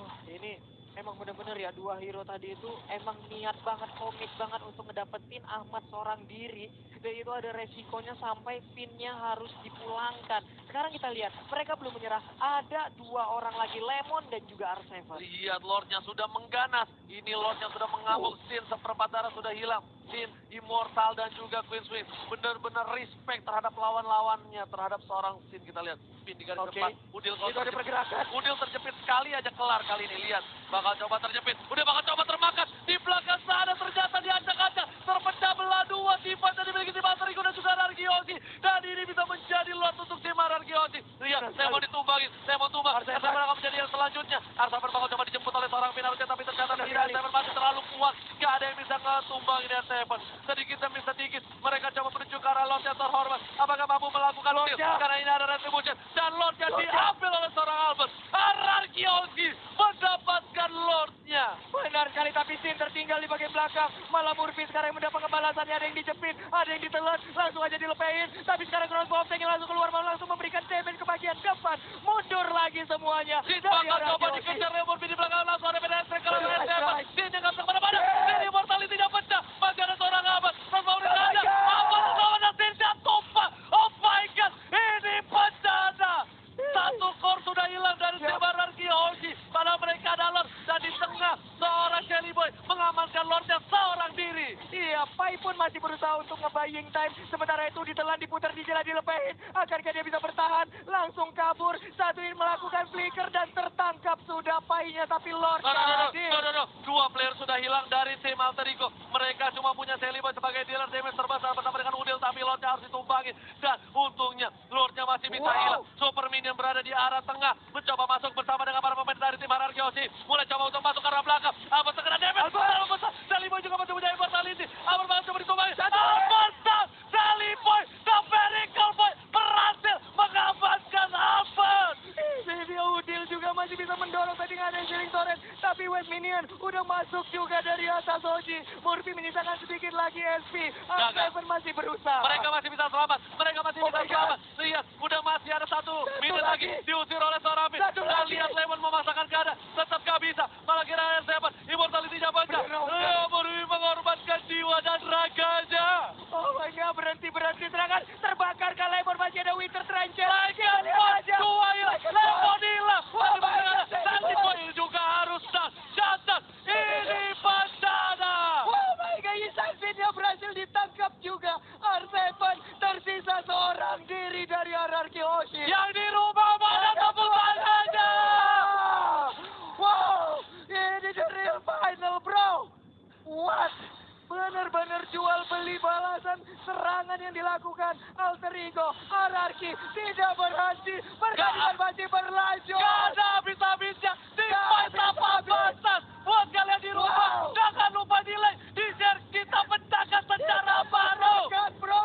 Wah, ini emang bener-bener ya dua hero tadi itu emang niat banget komit banget untuk ngedapetin Ahmad seorang diri dan itu ada resikonya sampai pinnya harus dipulangkan sekarang kita lihat mereka belum menyerah ada dua orang lagi Lemon dan juga R7 Lihat Lordnya sudah mengganas. Ini Lordnya sudah mengamuk. Sin seperempat darah sudah hilang. Sin, Immortal dan juga Queen Swing. Benar-benar respect terhadap lawan-lawannya. Terhadap seorang Sin kita lihat. Pin di garis depan. Udil kalau terjepit. Udil terjepit sekali aja kelar kali ini. Lihat. Bakal coba terjepit. Udah bakal coba termakan. Di belakang sana ternyata diacak-acak. Terpecah belah dua. Tiba dan dimiliki tim Argio dan juga Argiosi. Dan ini bisa menjadi Lord untuk tim Argiosi. Lihat. Saya mau ditumbangin. Saya mau tumbang. Arsaber. Arsaber akan menjadi yang selanjutnya. Arsaber bakal coba dijemput oleh seorang Pinarusnya. Tapi ternyata tidak. Arsaber masih terlalu kuat. Gak ada yang bisa ngetumbang ini Sedikit demi sedikit. Mereka coba menuju ke arah Lord yang terhormat. Apakah mampu melakukan kill? Karena ini ada retribution. Dan Lordnya. diambil oleh seorang Albert. Ararkiosi mendapatkan Lordnya. benar sekali tapi Sin tertinggal di bagian belakang. Malah Murphy sekarang yang mendapat kebalasannya. Ada yang dijepit, ada yang ditelan, langsung aja dilepein. Tapi sekarang crossbow of Tank yang langsung keluar, malah langsung memberikan damage ke bagian depan. Mundur lagi semuanya. Sin bakal coba dikejar Lemurpi di belakang langsung ada strike kalau nice. Sin yang nggak bisa ke mana-mana. Pecah. Dan di tengah seorang Shelly Boy mengamankan Lordnya seorang diri. Iya, Pai pun masih berusaha untuk nge-buying time. Sementara itu ditelan, diputar, dijelah, dilepehin. Akankah dia bisa bertahan? Langsung kabur. Satu ini melakukan flicker dan tertangkap sudah Pai-nya. Tapi Lord Dua player sudah hilang dari tim Alter Ego. Mereka cuma punya Boy sebagai dealer damage terbesar bersama dengan Udil. Tapi Lordnya harus ditumpangi. Dan untungnya Lordnya masih bisa Wow. hilang. Super Minion berada di arah tengah. Mencoba masuk bersama dengan para pemain dari tim Hierarchy Hoshi. Mulai coba untuk masuk ke arah belakang. Apa terkena damage? Udah masuk juga dari atas Oji. Murphy menyisakan sedikit lagi SP. Seven masih berusaha. Mereka masih bisa selamat. Mereka masih Oh bisa selamat. Lihat, udah masih ada satu minit lagi. lagi. Diusir oleh seorang. Satu Dan lagi. lihat Lemon memasakkan keadaan. Tetap gak bisa. Malah kira seven. Immortality-nya Eh, Murphy mengorbankan jiwa dan raganya. Oh my god, berhenti berhenti serangan terbakar serangan yang dilakukan Alter Ego Ararki tidak berhenti pertandingan masih berlanjut. Gak ada habis-habisnya di tanpa batas. Buat kalian di rumah, Wow. jangan lupa di like, di share, kita pecahkan secara baru. Kan bro.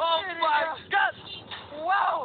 Oh Ini my dia. god. Wow.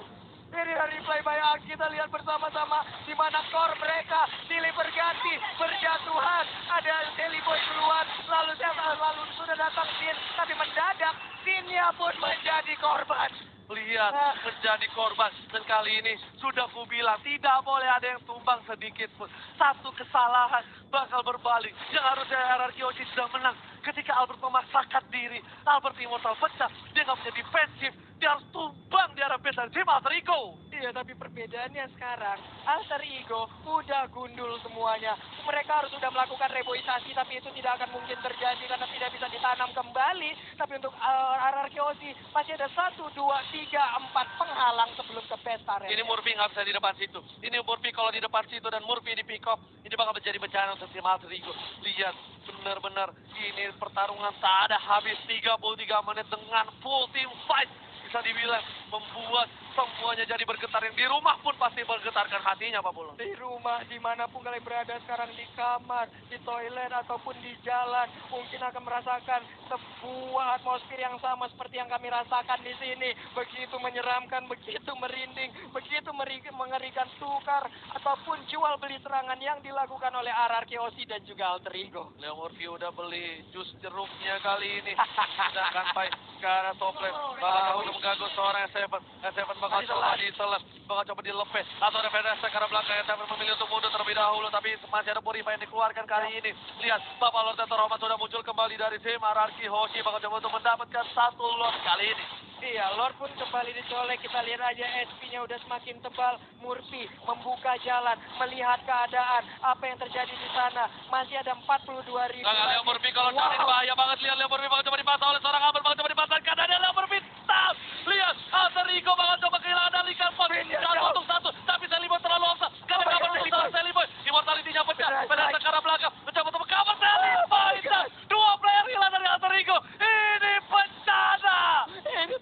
Dari replay Ang kita lihat bersama-sama di mana core mereka silih berganti berjatuhan. Ada Shelly Boy keluar, lalu lalu sudah datang Sin, tapi mendadak Sinnya pun menjadi korban. Lihat, menjadi korban. Dan kali ini sudah ku bilang, tidak boleh ada yang tumbang sedikit pun. Satu kesalahan bakal berbalik. Yang harusnya Oji sudah menang. Ketika Albert memaksakan diri, Albert Immortal pecah. Dia nggak punya defensif. Dia harus tumbang di arah base dari tim Alter Ego. Iya, tapi perbedaannya sekarang Alter Ego udah gundul semuanya. Mereka harus sudah melakukan reboisasi, tapi itu tidak akan mungkin terjadi karena tidak bisa ditanam kembali. Tapi untuk Ararki Oshi masih ada satu, dua, tiga, empat penghalang sebelum ke best area. Ini Murphy nggak bisa di depan situ. Ini Murphy kalau di depan situ dan Murphy di pick up, ini bakal menjadi bencana untuk tim Alter Ego. Lihat, benar-benar ini pertarungan tak ada habis 33 menit dengan full team fight. Bisa dibilang membuat semuanya jadi bergetar. Yang di rumah pun pasti bergetarkan hatinya, Pak Pulung. di rumah di mana pun kalian berada sekarang di kamar di toilet ataupun di jalan mungkin akan merasakan sebuah atmosfer yang sama seperti yang kami rasakan di sini begitu menyeramkan begitu merinding begitu mengerikan tukar ataupun jual beli serangan yang dilakukan oleh Ararki Osi dan juga Alter Ego Leo Murphy udah beli jus jeruknya kali ini. *laughs* Sedangkan Pai ke arah top lane. Bakal coba untuk mengganggu seorang S7. S7 bakal coba ditelan. Bakal coba dilepes. Atau ada ke arah belakang. S7 memilih untuk mundur terlebih dahulu. Tapi masih ada Purify yang dikeluarkan kali ini. Lihat, Bapak Lord Tetor Roman sudah muncul kembali dari tim Ararki Hoshi. Bakal coba untuk mendapatkan satu Lord kali ini. Iya, Lord pun kembali dicolek. Kita lihat aja SP-nya udah semakin tebal. Murphy membuka jalan, melihat keadaan, apa yang terjadi di sana. Masih ada 42 ribu. Nah, Leo Murphy kalau cari bahaya banget. Lihat Leo Murphy bakal coba dipasang oleh seorang Amber. Bakal coba dipasangkan. Dan Leo Murphy tap. Lihat, Alter Ego bakal coba kehilangan dari Karpot. Satu untuk satu. Tapi Sally Boy terlalu longsa. Karena kabar untuk seorang Sally Boy. Immortality-nya pecah. Pada ke belakang. Mencoba untuk cover Sally Boy. Dan dua player hilang dari Alter Ego. Ini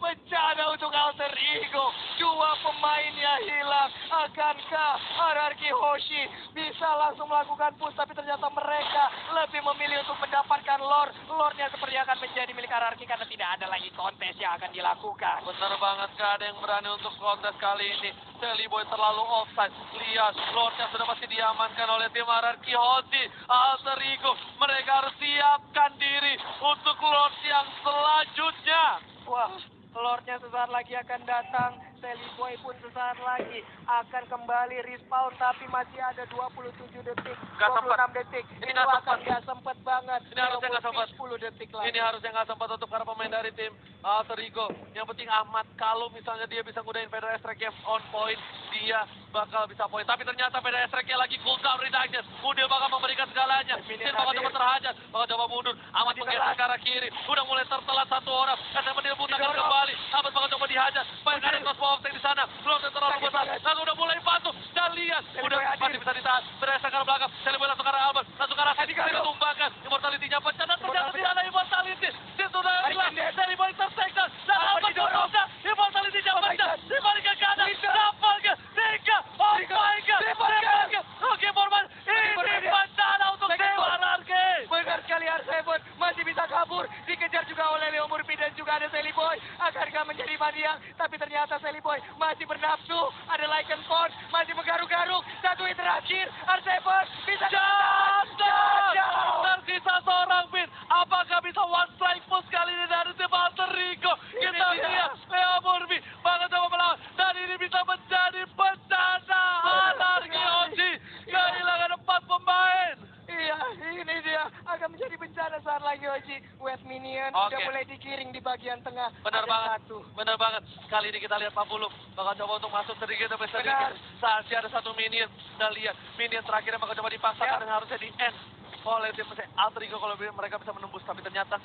bencana untuk Alter Ego. Dua pemainnya hilang. Akankah Ararki Hoshi bisa langsung melakukan push, tapi ternyata mereka lebih memilih untuk mendapatkan lore. Lore-nya seperti akan menjadi milik Ararki karena tidak ada lagi kontes yang akan dilakukan. Benar banget, gak ada yang berani untuk kontes kali ini. Sally Boy terlalu offside. Lihat, Lordnya sudah pasti diamankan oleh tim Ararki Hoshi. Alter Ego, mereka harus siapkan diri untuk Lord yang selanjutnya. Wah, Lordnya sesaat lagi akan datang. Sally Boy pun sesaat lagi akan kembali respawn, tapi masih ada 27 detik, Nggak 26 sempat. detik. Ini Itu nggak akan sempat. nggak sempat banget. Ini harusnya nggak sempat. 10 detik lagi. Ini harusnya nggak sempat untuk para pemain dari tim Alter Ego. Yang penting Ahmad, kalau misalnya dia bisa ngudahin Pedro Estrek on point, dia bakal bisa poin. Tapi ternyata Pedro Estrek lagi cooldown reduction. Udil bakal memberikan segalanya. Sin bakal coba terhajar, bakal coba mundur. Masih menggeser ke arah kiri. Udah mulai tertelat satu orang. Dia butakan Didorong. kembali. Ahmad bakal coba dihajar. Banyak ada crossbow offset di sana. Belum terlalu besar. Lalu udah mulai batu. Dan lihat, udah masih bisa ditahan. Estrek ke belakang. Boy langsung ke arah Albert. Langsung ke arah Sin. Sin tumbangkan. Immortality-nya pecah. Dan ternyata tidak ada immortality. Sin sudah hilang. Sally Boy tersektor. Dan Albert terpecah. Immortality-nya pecah. God. Dibalik ke kanan. Bisa. گا چلے بڑے گا masih bisa kabur, dikejar juga oleh Leo Murphy dan juga ada Sally Boy. Akankah menjadi maniak? Tapi ternyata Sally Boy masih bernafsu. Ada Lycan Pond masih menggaruk-garuk. Satu hit terakhir, Arseven bisa Jatuh. Jatuh. Tersisa seorang pin. Apakah bisa one strike push kali ini dari Alter Ego? Kita lihat Leo Murphy bakal coba melawan. Dan ini bisa menjadi bencana. Anarki Oji kehilangan empat pemain. Iya, ini dia akan menjadi bencana saat lagi Oji. West Minion Oke. udah mulai dikiring di bagian tengah. Benar Ada banget. Satu. Benar banget. Kali ini kita lihat Pak Buluk bakal coba untuk masuk sedikit demi sedikit. Benar. Saat ada satu minion. Kita lihat minion terakhirnya bakal coba dipaksakan Ya. dan harusnya di end oleh tim Alter Ego kalau mereka bisa menembus tapi ternyata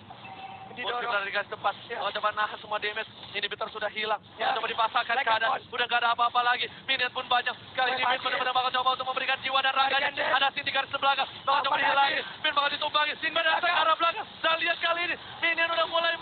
Didorong. Mungkin dari garis depan, Ya. bakal coba nahan semua damage. Ini bitter sudah hilang. Ya. Coba dipasangkan Like keadaan. boss. Udah gak ada apa-apa lagi. Minion pun banyak. Kali ini Min benar-benar bakal coba untuk memberikan jiwa dan raganya. Ada Sin di garis belakang. Bakal coba dihilangin. Min bakal ditumbangi. Sin benar ke arah belakang. Dan lihat kali ini. Minion udah mulai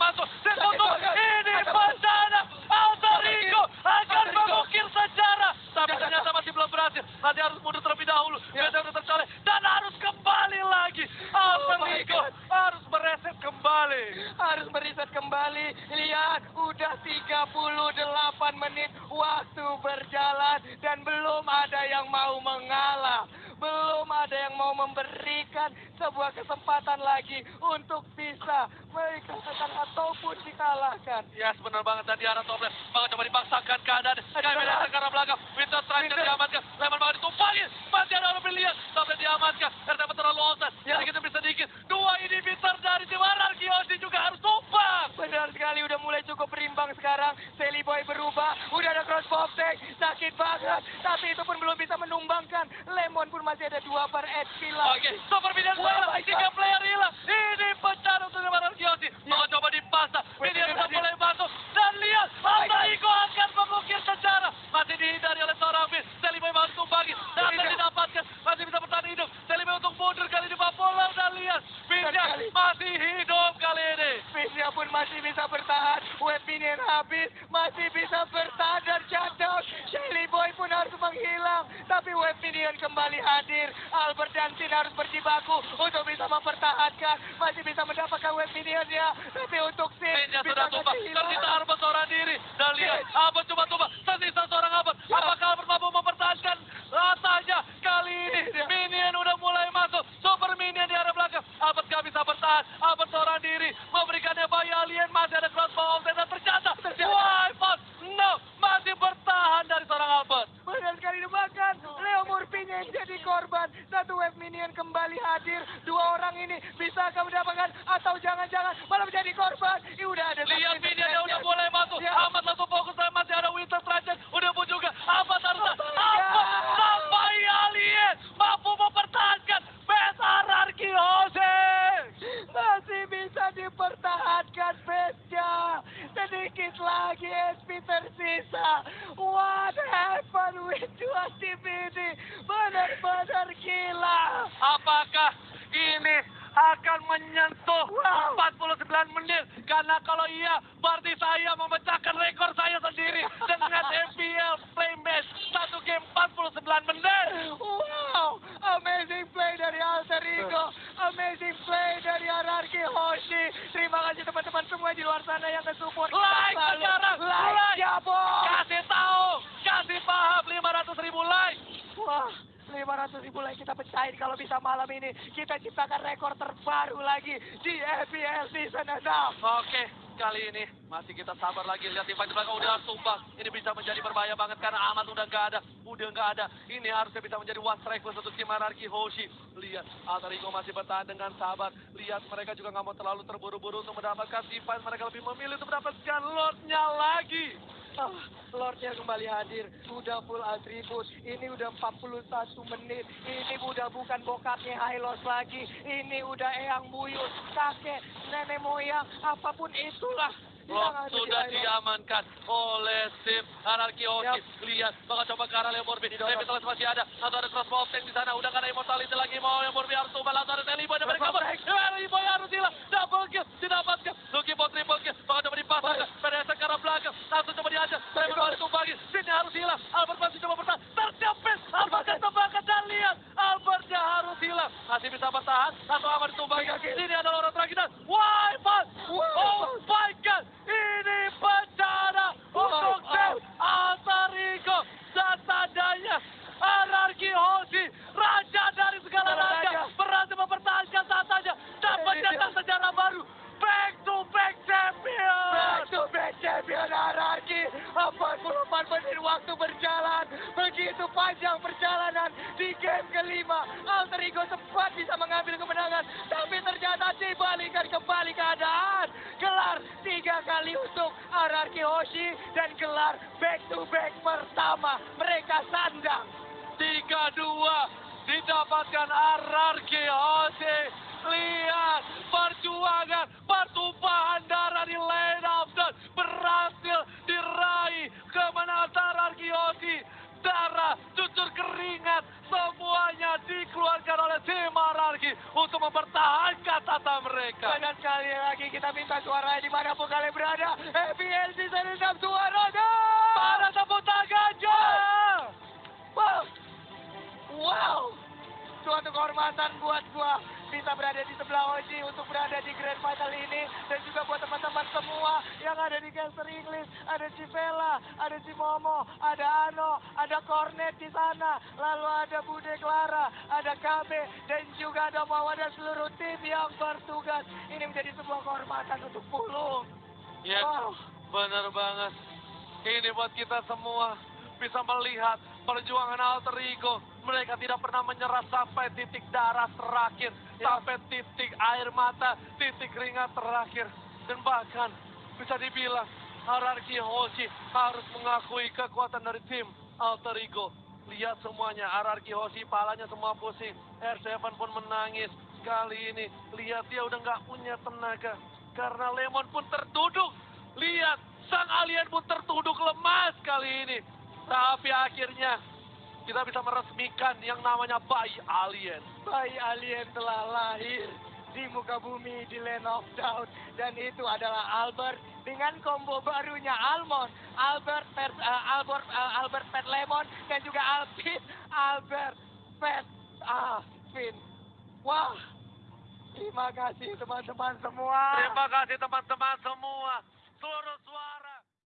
masih kita sabar lagi lihat tim di belakang udah tumbang. Ini bisa menjadi berbahaya banget karena Ahmad udah nggak ada, udah nggak ada. Ini harusnya bisa menjadi one strike untuk tim Anarki Hoshi. Lihat, Alter Ego masih bertahan dengan sabar. Lihat mereka juga nggak mau terlalu terburu-buru untuk mendapatkan Tipan. Mereka lebih memilih untuk mendapatkan Lordnya lagi. Ah, Lordnya kembali hadir, sudah full atribut. Ini udah 41 menit. Ini udah bukan bokapnya Hylos lagi. Ini udah eyang buyut, kakek, nenek moyang, apa pun itulah. Ada di sudah diamankan oleh tim Anarki Hoshi. Lihat, bakal coba ke arah Lemorbi. Revitalitas masih ada. Atau ada crossbow tank di sana. Udah ada immortality lagi. Mau Lemorbi harus tumbal. Atau ada Teliboy. Ada mereka kabur. Teliboy harus hilang. Double kill. Didapatkan. Lucky Bot triple kill. Bakal coba dipasang. PDS ke arah belakang. Langsung coba diajar. Trevor harus tumbangin. Sini harus hilang. Albert masih coba bertahan. Terjepit. Albert ketebakkan. Dan lihat. Albertnya harus hilang. Masih bisa bertahan. Atau aman ditumbangin. Ini adalah orang terakhir. Dan Wifi. Oh my God. Ini bencana untuk tim Altarigo. Dan tandanya Anarki Hoshi. Raja dari segala raja. Berhasil mempertahankan saja. Dan mencetak sejarah baru. Back to back champion. Back to back champion Araki 44 menit waktu berjalan? Begitu panjang perjalanan Di game kelima. Alter Ego sempat bisa mengambil kemenangan Tapi ternyata dibalikan kembali keadaan. Gelar tiga kali untuk Araki Hoshi Dan gelar back to back pertama. Mereka sandang. Tiga dua didapatkan Ararki Hoshi. Lihat perjuangan pertumpahan darah di lane death berhasil diraih kemenangan Ararki Hoshi. Darah, cucur keringat, semuanya dikeluarkan oleh tim Ararki untuk mempertahankan tata mereka. Dan sekali lagi kita minta suaranya di mana pun kalian berada FPL Season 6 suaranya Pada tepuk tangannya. Wow. Wow. Suatu kehormatan buat gua bisa berada di sebelah Oji untuk berada di Grand Final ini dan juga buat teman-teman semua yang ada di Caster English, ada si Vela, ada si Momo, ada Ano, ada Cornet di sana, lalu ada Bude Clara, ada KB dan juga ada Mawa dan seluruh tim yang bertugas. Ini menjadi sebuah kehormatan untuk Pulung. Ya, Wow. benar banget. Ini buat kita semua bisa melihat perjuangan alter ego. Mereka tidak pernah menyerah sampai titik darah terakhir, Ya. sampai titik air mata, titik keringat terakhir. Dan bahkan bisa dibilang Hararki Hoshi harus mengakui kekuatan dari tim alter ego. Lihat semuanya, Hararki Hoshi palanya semua pusing. R7 pun menangis. Kali ini, lihat dia udah nggak punya tenaga. Karena Lemon pun terduduk. Lihat, sang alien pun tertuduk lemas kali ini. Tapi akhirnya, kita bisa meresmikan yang namanya bayi alien. bayi alien telah lahir di muka bumi di Land of Doubt dan itu adalah Albert dengan combo barunya Almond, Albert Pet, eh, Albert eh, Albert Pet Lemon dan juga Alpin Albert Pet Alvin. Wah, terima kasih teman-teman semua. Terima kasih teman-teman semua. Seluruh